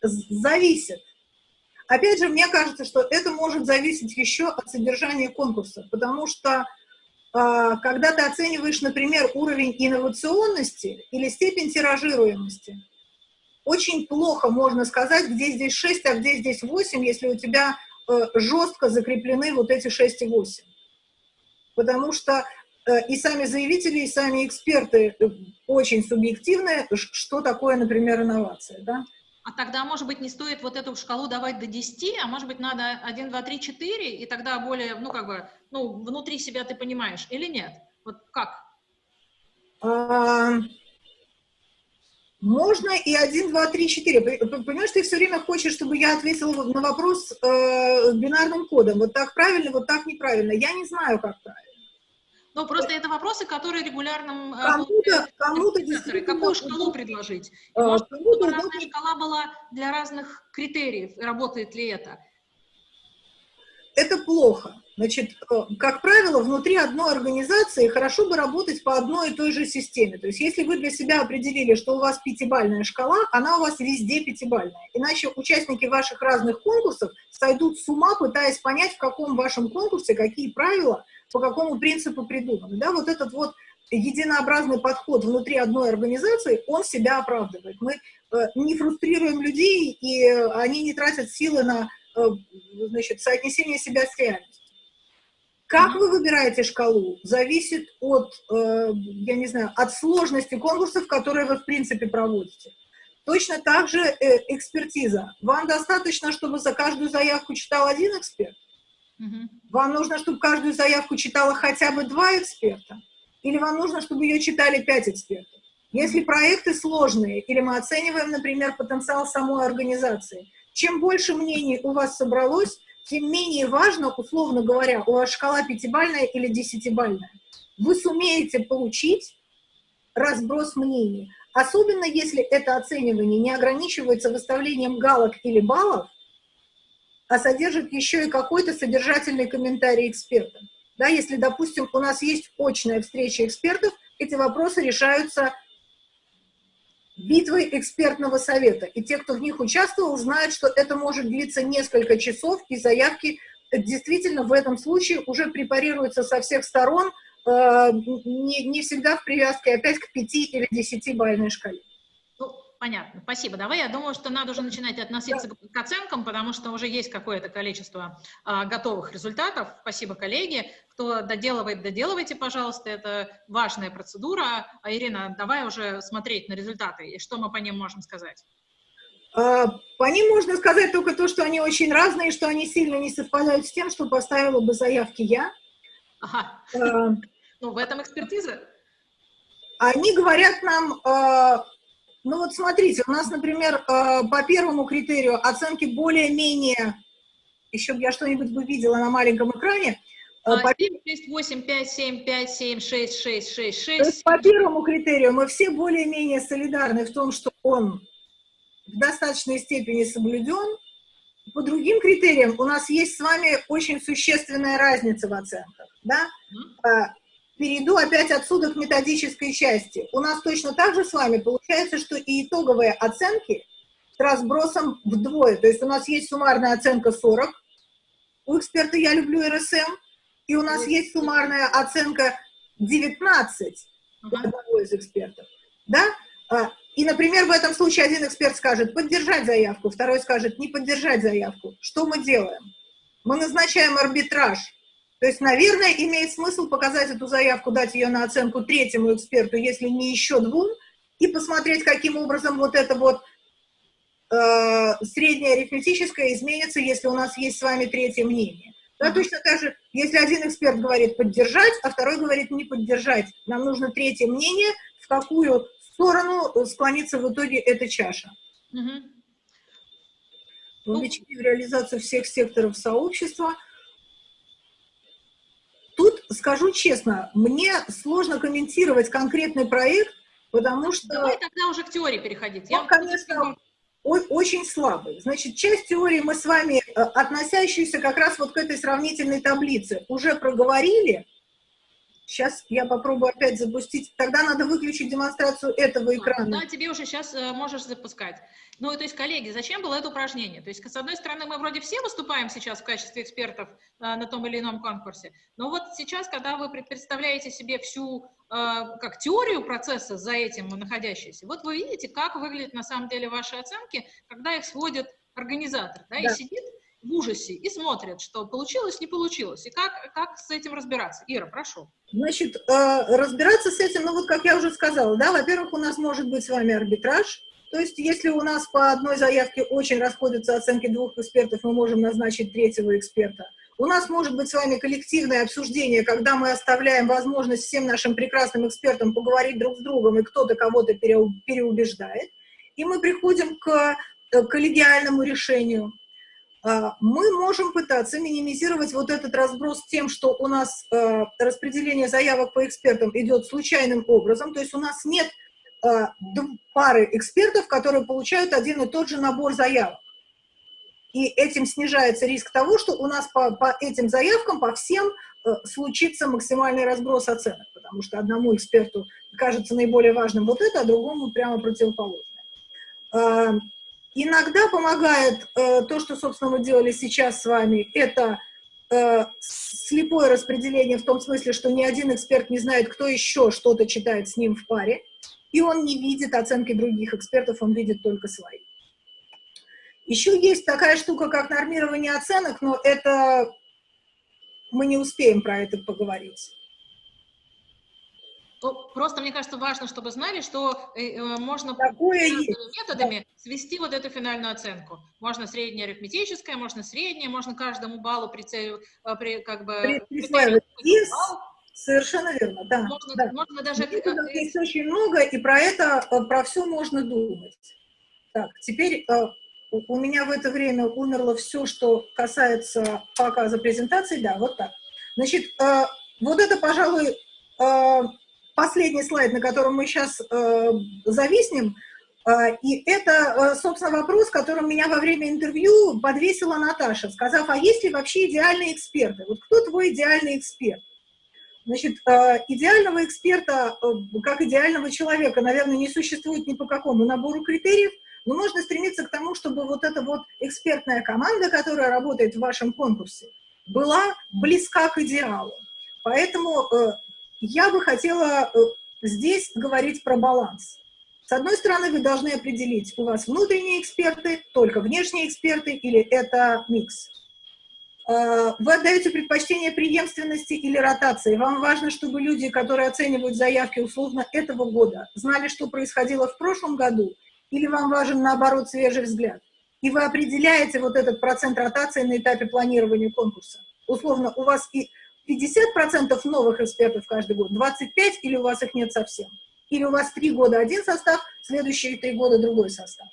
Зависит. Опять же, мне кажется, что это может зависеть еще от содержания конкурса, потому что а, когда ты оцениваешь, например, уровень инновационности или степень тиражируемости, очень плохо можно сказать, где здесь 6, а где здесь 8, если у тебя э, жестко закреплены вот эти 6 и 8 потому что э, и сами заявители, и сами эксперты э, очень субъективные, что такое, например, инновация, да? А тогда, может быть, не стоит вот эту шкалу давать до 10, а может быть, надо 1, 2, 3, 4, и тогда более, ну, как бы, ну, внутри себя ты понимаешь, или нет? Вот как? А, можно и 1, 2, 3, 4. Понимаешь, ты все время хочешь, чтобы я ответила на вопрос э, бинарным кодом. Вот так правильно, вот так неправильно. Я не знаю, как правильно. Ну, просто это вопросы, которые регулярно... Э, кому-то, кому-то Какую шкалу предложить? И, может, чтобы разная шкала была для разных критериев, работает ли это? Это плохо. Значит, э, как правило, внутри одной организации хорошо бы работать по одной и той же системе. То есть если вы для себя определили, что у вас пятибальная шкала, она у вас везде пятибальная. Иначе участники ваших разных конкурсов сойдут с ума, пытаясь понять, в каком вашем конкурсе какие правила – по какому принципу придуманы. Да, вот этот вот единообразный подход внутри одной организации, он себя оправдывает. Мы э, не фрустрируем людей, и они не тратят силы на э, значит, соотнесение себя с реальностью. Как вы выбираете шкалу, зависит от, э, я не знаю, от сложности конкурсов, которые вы в принципе проводите. Точно так же экспертиза. Вам достаточно, чтобы за каждую заявку читал один эксперт? Вам нужно, чтобы каждую заявку читала хотя бы два эксперта? Или вам нужно, чтобы ее читали пять экспертов? Если проекты сложные, или мы оцениваем, например, потенциал самой организации, чем больше мнений у вас собралось, тем менее важно, условно говоря, у вас шкала пятибальная или десятибальная. Вы сумеете получить разброс мнений. Особенно если это оценивание не ограничивается выставлением галок или баллов, а содержит еще и какой-то содержательный комментарий эксперта. Да, если, допустим, у нас есть очная встреча экспертов, эти вопросы решаются битвой экспертного совета. И те, кто в них участвовал, знают, что это может длиться несколько часов, и заявки действительно в этом случае уже препарируются со всех сторон, э, не, не всегда в привязке опять к 5 или 10 бальной шкале. Понятно, спасибо. Давай, я думаю, что надо уже начинать относиться к оценкам, потому что уже есть какое-то количество а, готовых результатов. Спасибо, коллеги. Кто доделывает, доделывайте, пожалуйста, это важная процедура. А, Ирина, давай уже смотреть на результаты, и что мы по ним можем сказать? А, по ним можно сказать только то, что они очень разные, что они сильно не совпадают с тем, что поставила бы заявки я. Ага. А, ну, в этом экспертиза. Они говорят нам а, ну вот смотрите, у нас, например, э, по первому критерию оценки более-менее, еще бы я что-нибудь бы видела на маленьком экране. Э, по... 7, 6, 8, 5, 7, 5, 7, 6, 6, 6, 6. По первому критерию мы все более-менее солидарны в том, что он в достаточной степени соблюден. По другим критериям у нас есть с вами очень существенная разница в оценках. Да? Mm -hmm. Перейду опять отсюда к методической части. У нас точно так же с вами получается, что и итоговые оценки с разбросом вдвое. То есть у нас есть суммарная оценка 40, у эксперта «Я люблю РСМ», и у нас есть суммарная оценка 19 у одного из экспертов. Да? А, и, например, в этом случае один эксперт скажет «поддержать заявку», второй скажет «не поддержать заявку». Что мы делаем? Мы назначаем арбитраж. То есть, наверное, имеет смысл показать эту заявку, дать ее на оценку третьему эксперту, если не еще двум, и посмотреть, каким образом вот это вот э, среднее арифметическое изменится, если у нас есть с вами третье мнение. Да, точно так же, если один эксперт говорит поддержать, а второй говорит не поддержать, нам нужно третье мнение, в какую сторону склонится в итоге эта чаша. Угу. Вовлечение в реализацию всех секторов сообщества. Скажу честно, мне сложно комментировать конкретный проект, потому что... Давай тогда уже к теории переходить. Он, Я конечно, очень слабый. Значит, часть теории мы с вами, э, относящуюся как раз вот к этой сравнительной таблице, уже проговорили. Сейчас я попробую опять запустить. Тогда надо выключить демонстрацию этого экрана. Да, тебе уже сейчас э, можешь запускать. Ну, то есть, коллеги, зачем было это упражнение? То есть, с одной стороны, мы вроде все выступаем сейчас в качестве экспертов э, на том или ином конкурсе, но вот сейчас, когда вы представляете себе всю, э, как теорию процесса за этим находящейся, вот вы видите, как выглядят на самом деле ваши оценки, когда их сводит организатор, да, да. и сидит в ужасе и смотрит, что получилось, не получилось, и как, как с этим разбираться. Ира, прошу. Значит, э, разбираться с этим, ну вот как я уже сказала, да, во-первых, у нас может быть с вами арбитраж, то есть, если у нас по одной заявке очень расходятся оценки двух экспертов, мы можем назначить третьего эксперта. У нас может быть с вами коллективное обсуждение, когда мы оставляем возможность всем нашим прекрасным экспертам поговорить друг с другом, и кто-то кого-то переубеждает. И мы приходим к э, коллегиальному решению. А, мы можем пытаться минимизировать вот этот разброс тем, что у нас э, распределение заявок по экспертам идет случайным образом, то есть у нас нет Э, пары экспертов, которые получают один и тот же набор заявок. И этим снижается риск того, что у нас по, по этим заявкам, по всем, случится максимальный разброс оценок, потому что одному эксперту кажется наиболее важным вот это, а другому прямо противоположное. Э, иногда помогает то, что, собственно, мы делали сейчас с вами, это слепое распределение в том смысле, что ни один эксперт не знает, кто еще что-то читает с ним в паре и он не видит оценки других экспертов, он видит только свои. Еще есть такая штука, как нормирование оценок, но это мы не успеем про это поговорить. Просто, мне кажется, важно, чтобы знали, что э, э можно методами да. свести вот эту финальную оценку. Можно средняя арифметическая, можно средняя, можно каждому баллу прицелив, э, при, как бы... Присваивать Совершенно верно, да. Можно, да. можно даже... Методов есть очень много, и про это, про все можно думать. Так, теперь у меня в это время умерло все, что касается показа презентации. Да, вот так. Значит, вот это, пожалуй, последний слайд, на котором мы сейчас зависнем. И это, собственно, вопрос, которым меня во время интервью подвесила Наташа, сказав, а есть ли вообще идеальные эксперты? Вот кто твой идеальный эксперт? Значит, э, идеального эксперта, э, как идеального человека, наверное, не существует ни по какому набору критериев, но можно стремиться к тому, чтобы вот эта вот экспертная команда, которая работает в вашем конкурсе, была близка к идеалу. Поэтому э, я бы хотела здесь говорить про баланс. С одной стороны, вы должны определить, у вас внутренние эксперты, только внешние эксперты, или это микс. Э, вы отдаете предпочтение преемственности или ротации. Вам важно, чтобы люди, которые оценивают заявки условно этого года, знали, что происходило в прошлом году, или вам важен, наоборот, свежий взгляд. И вы определяете вот этот процент ротации на этапе планирования конкурса. Условно, у вас и 50% новых экспертов каждый год, 25% или у вас их нет совсем. Или у вас три года один состав, следующие три года другой состав.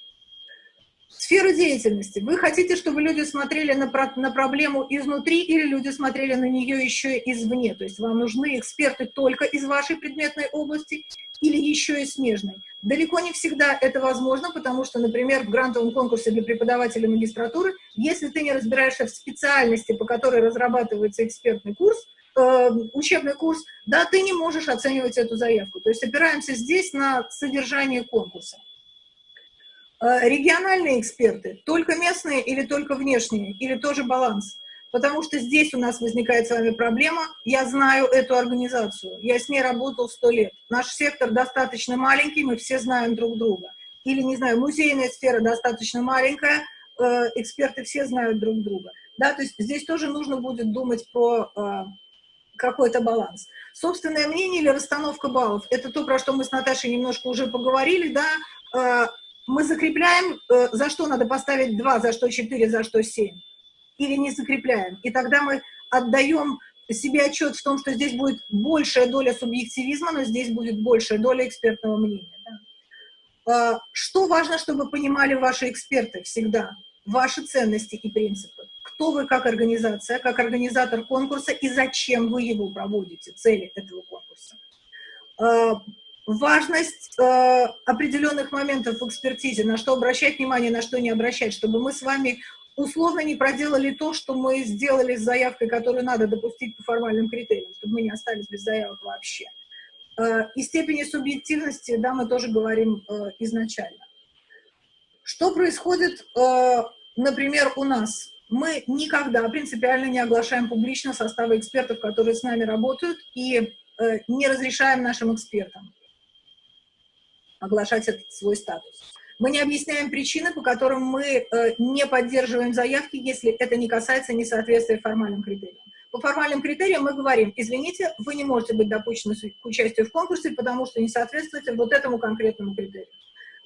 Сфера деятельности. Вы хотите, чтобы люди смотрели на, про на проблему изнутри или люди смотрели на нее еще извне? То есть вам нужны эксперты только из вашей предметной области или еще и смежной? Далеко не всегда это возможно, потому что, например, в грантовом конкурсе для преподавателей магистратуры, если ты не разбираешься в специальности, по которой разрабатывается экспертный курс, э, учебный курс, да, ты не можешь оценивать эту заявку. То есть опираемся здесь на содержание конкурса. Э, региональные эксперты, только местные или только внешние, или тоже баланс? Потому что здесь у нас возникает с вами проблема. Я знаю эту организацию, я с ней работал сто лет. Наш сектор достаточно маленький, мы все знаем друг друга. Или, не знаю, музейная сфера достаточно маленькая, э, эксперты все знают друг друга. Да, то есть здесь тоже нужно будет думать про э, какой-то баланс. Собственное мнение или расстановка баллов – это то, про что мы с Наташей немножко уже поговорили, да, мы закрепляем, э, за что надо поставить 2, за что 4, за что 7, или не закрепляем. И тогда мы отдаем себе отчет в том, что здесь будет большая доля субъективизма, но здесь будет большая доля экспертного мнения. Да? Э, что важно, чтобы понимали ваши эксперты всегда? Ваши ценности и принципы кто вы как организация, как организатор конкурса и зачем вы его проводите, цели этого конкурса. Э, важность э, определенных моментов в экспертизе, на что обращать внимание, на что не обращать, чтобы мы с вами условно не проделали то, что мы сделали с заявкой, которую надо допустить по формальным критериям, чтобы мы не остались без заявок вообще. Э, и степени субъективности, да, мы тоже говорим изначально. Что происходит, например, у нас? мы никогда принципиально не оглашаем публично составы экспертов, которые с нами работают, и э, не разрешаем нашим экспертам оглашать этот свой статус. Мы не объясняем причины, по которым мы э, не поддерживаем заявки, если это не касается несоответствия формальным критериям. По формальным критериям мы говорим, извините, вы не можете быть допущены к участию в конкурсе, потому что не соответствуете вот этому конкретному критерию.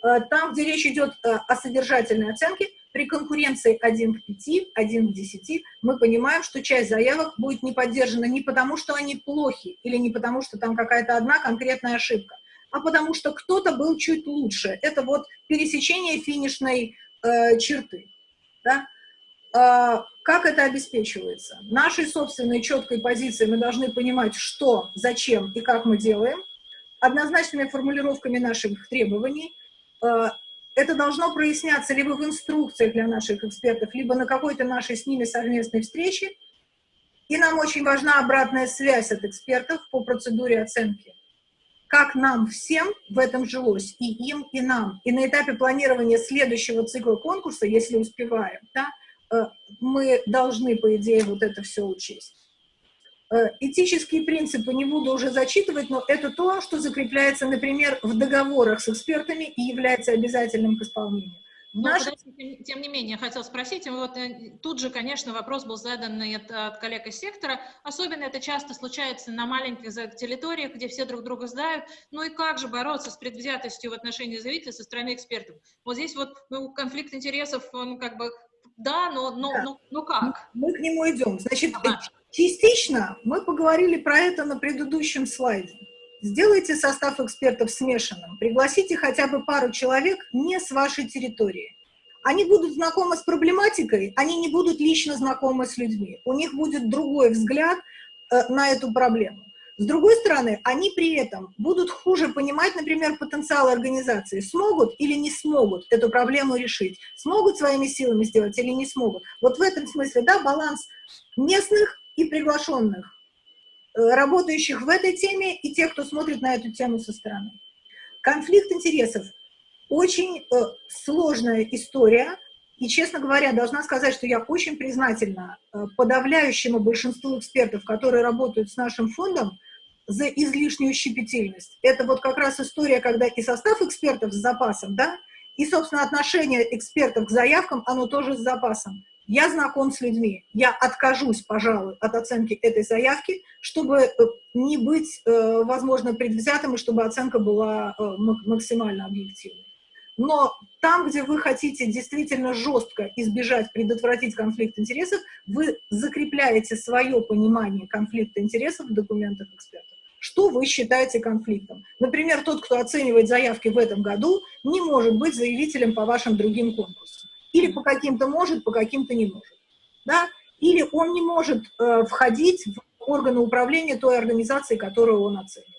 Э, там, где речь идет э, о содержательной оценке, при конкуренции 1 к 5, 1 к 10, мы понимаем, что часть заявок будет не поддержана не потому, что они плохи, или не потому, что там какая-то одна конкретная ошибка, а потому что кто-то был чуть лучше. Это вот пересечение финишной э, черты. Да? Э, как это обеспечивается? Нашей собственной четкой позиции мы должны понимать, что, зачем и как мы делаем, однозначными формулировками наших требований, э, это должно проясняться либо в инструкциях для наших экспертов, либо на какой-то нашей с ними совместной встрече. И нам очень важна обратная связь от экспертов по процедуре оценки. Как нам всем в этом жилось, и им, и нам. И на этапе планирования следующего цикла конкурса, если успеваем, да, э, мы должны, по идее, вот это все учесть. Э, этические принципы не буду уже зачитывать, но это то, что закрепляется, например, в договорах с экспертами и является обязательным к исполнению. Но, Наш... тем, тем не менее, я хотел спросить, вот э, тут же, конечно, вопрос был задан от, от коллег из сектора, особенно это часто случается на маленьких территориях, где все друг друга знают, ну и как же бороться с предвзятостью в отношении заявителя со стороны экспертов? Вот здесь вот ну, конфликт интересов, он как бы, да, но, но, да. но, но как? Мы к нему идем. Значит, ага. Частично мы поговорили про это на предыдущем слайде. Сделайте состав экспертов смешанным, пригласите хотя бы пару человек не с вашей территории. Они будут знакомы с проблематикой, они не будут лично знакомы с людьми. У них будет другой взгляд э, на эту проблему. С другой стороны, они при этом будут хуже понимать, например, потенциал организации. Смогут или не смогут эту проблему решить? Смогут своими силами сделать или не смогут? Вот в этом смысле, да, баланс местных и приглашенных, работающих в этой теме, и тех, кто смотрит на эту тему со стороны. Конфликт интересов – очень э, сложная история, и, честно говоря, должна сказать, что я очень признательна э, подавляющему большинству экспертов, которые работают с нашим фондом, за излишнюю щепетильность. Это вот как раз история, когда и состав экспертов с запасом, да, и, собственно, отношение экспертов к заявкам, оно тоже с запасом я знаком с людьми, я откажусь, пожалуй, от оценки этой заявки, чтобы э, не быть, э, возможно, предвзятым, и чтобы оценка была э, максимально объективной. Но там, где вы хотите действительно жестко избежать, предотвратить конфликт интересов, вы закрепляете свое понимание конфликта интересов в документах экспертов. Что вы считаете конфликтом? Например, тот, кто оценивает заявки в этом году, не может быть заявителем по вашим другим конкурсам. Или по каким-то может, по каким-то не может. Да? Или он не может э, входить в органы управления той организации, которую он оценивает.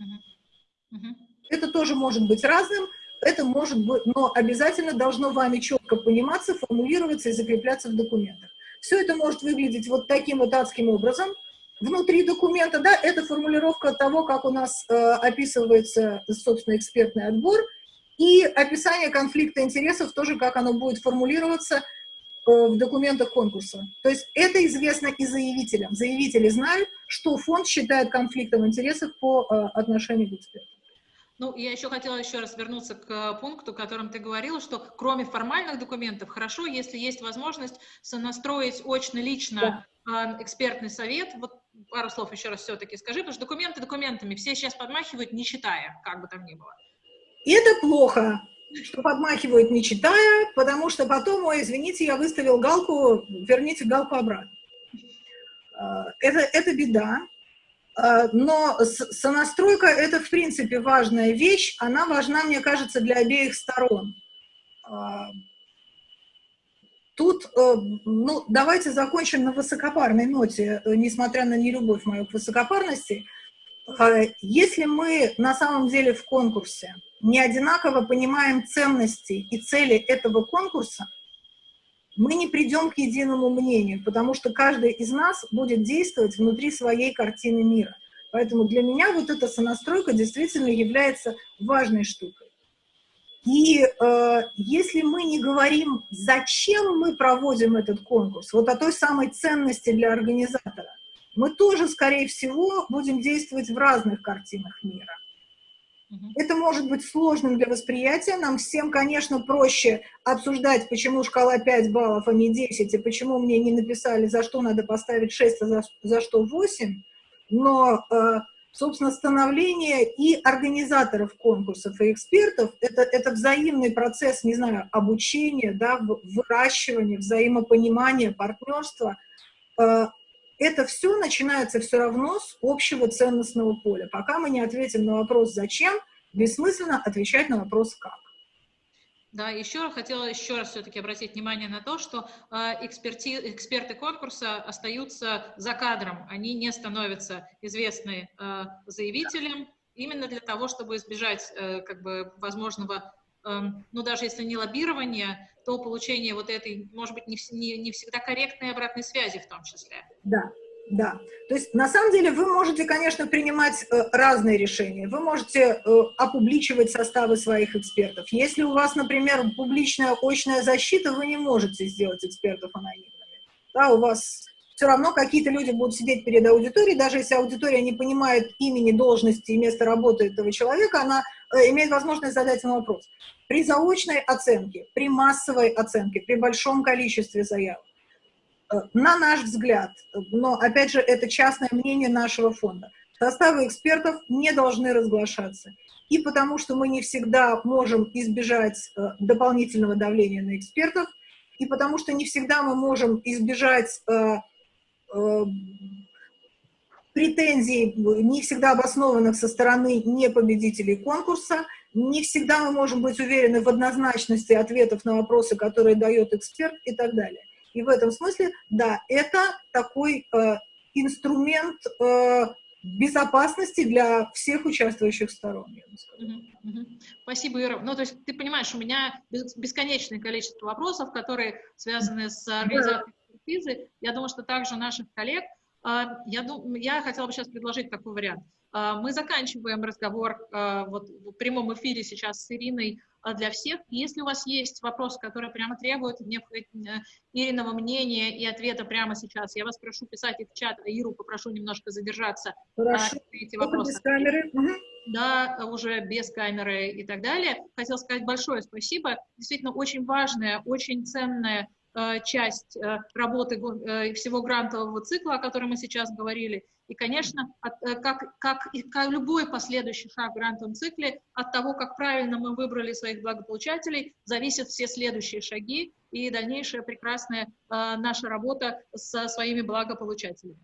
Uh -huh. Это тоже может быть разным, это может быть, но обязательно должно вами четко пониматься, формулироваться и закрепляться в документах. Все это может выглядеть вот таким вот адским образом. внутри документа, да, это формулировка того, как у нас э, описывается, собственно, экспертный отбор, и описание конфликта интересов тоже, как оно будет формулироваться э, в документах конкурса. То есть это известно и заявителям. Заявители знают, что фонд считает конфликтом интересов по э, отношению к экспертам. Ну, я еще хотела еще раз вернуться к пункту, о котором ты говорила, что кроме формальных документов, хорошо, если есть возможность сонастроить очно-лично да. экспертный совет. Вот пару слов еще раз все-таки скажи, потому что документы документами, все сейчас подмахивают, не читая, как бы там ни было. И это плохо, что подмахивают, не читая, потому что потом, ой, извините, я выставил галку, верните галку обратно. А, это, это беда. А, но сонастройка – это, в принципе, важная вещь. Она важна, мне кажется, для обеих сторон. А, тут, э, ну, давайте закончим на высокопарной ноте, э, несмотря на нелюбовь мою к высокопарности. Если мы на самом деле в конкурсе не одинаково понимаем ценности и цели этого конкурса, мы не придем к единому мнению, потому что каждый из нас будет действовать внутри своей картины мира. Поэтому для меня вот эта сонастройка действительно является важной штукой. И э, если мы не говорим, зачем мы проводим этот конкурс, вот о той самой ценности для организатора, мы тоже, скорее всего, будем действовать в разных картинах мира. Это может быть сложным для восприятия. Нам всем, конечно, проще обсуждать, почему шкала 5 баллов, а не 10, и почему мне не написали, за что надо поставить 6, а за, за что 8. Но, э, собственно, становление и организаторов конкурсов, и экспертов это, – это взаимный процесс, не знаю, обучения, да, выращивания, взаимопонимания, партнерства. Это все начинается все равно с общего ценностного поля. Пока мы не ответим на вопрос «зачем?», бессмысленно отвечать на вопрос «как?». Да, еще хотела еще раз все-таки обратить внимание на то, что э, эксперти, эксперты конкурса остаются за кадром, они не становятся известны э, заявителям, именно для того, чтобы избежать э, как бы возможного ну, даже если не лоббирование, то получение вот этой, может быть, не, не, не всегда корректной обратной связи в том числе. Да, да. То есть, на самом деле, вы можете, конечно, принимать э, разные решения. Вы можете э, опубличивать составы своих экспертов. Если у вас, например, публичная очная защита, вы не можете сделать экспертов анонимными. Да, у вас все равно какие-то люди будут сидеть перед аудиторией, даже если аудитория не понимает имени, должности и места работы этого человека, она э, имеет возможность задать ему вопрос. При заочной оценке, при массовой оценке, при большом количестве заявок, э, на наш взгляд, но, опять же, это частное мнение нашего фонда, составы экспертов не должны разглашаться. И потому что мы не всегда можем избежать э, дополнительного давления на экспертов, и потому что не всегда мы можем избежать Э, претензий, не всегда обоснованных со стороны непобедителей конкурса, не всегда мы можем быть уверены в однозначности ответов на вопросы, которые дает эксперт и так далее. И в этом смысле, да, это такой э, инструмент э, безопасности для всех участвующих сторон. Спасибо, Ира. Ну, то есть ты понимаешь, у меня бесконечное количество вопросов, которые связаны с организацией экспертизы. Я думаю, что также наших коллег, а, я, дум, я хотела бы сейчас предложить такой вариант. А, мы заканчиваем разговор а, вот, в прямом эфире сейчас с Ириной для всех. Если у вас есть вопросы, которые прямо требуют э, Ириного мнения и ответа прямо сейчас, я вас прошу писать их в чат, а Иру попрошу немножко задержаться Хорошо. на эти вопросы. Без камеры. Да, уже без камеры и так далее. Хотела сказать большое спасибо. Действительно, очень важная, очень ценная Э, часть э, работы э, всего грантового цикла, о котором мы сейчас говорили. И, конечно, как, как, как любой последующий шаг в грантовом цикле, от того, как правильно мы выбрали своих благополучателей, зависят все следующие шаги и дальнейшая прекрасная наша работа со своими благополучателями.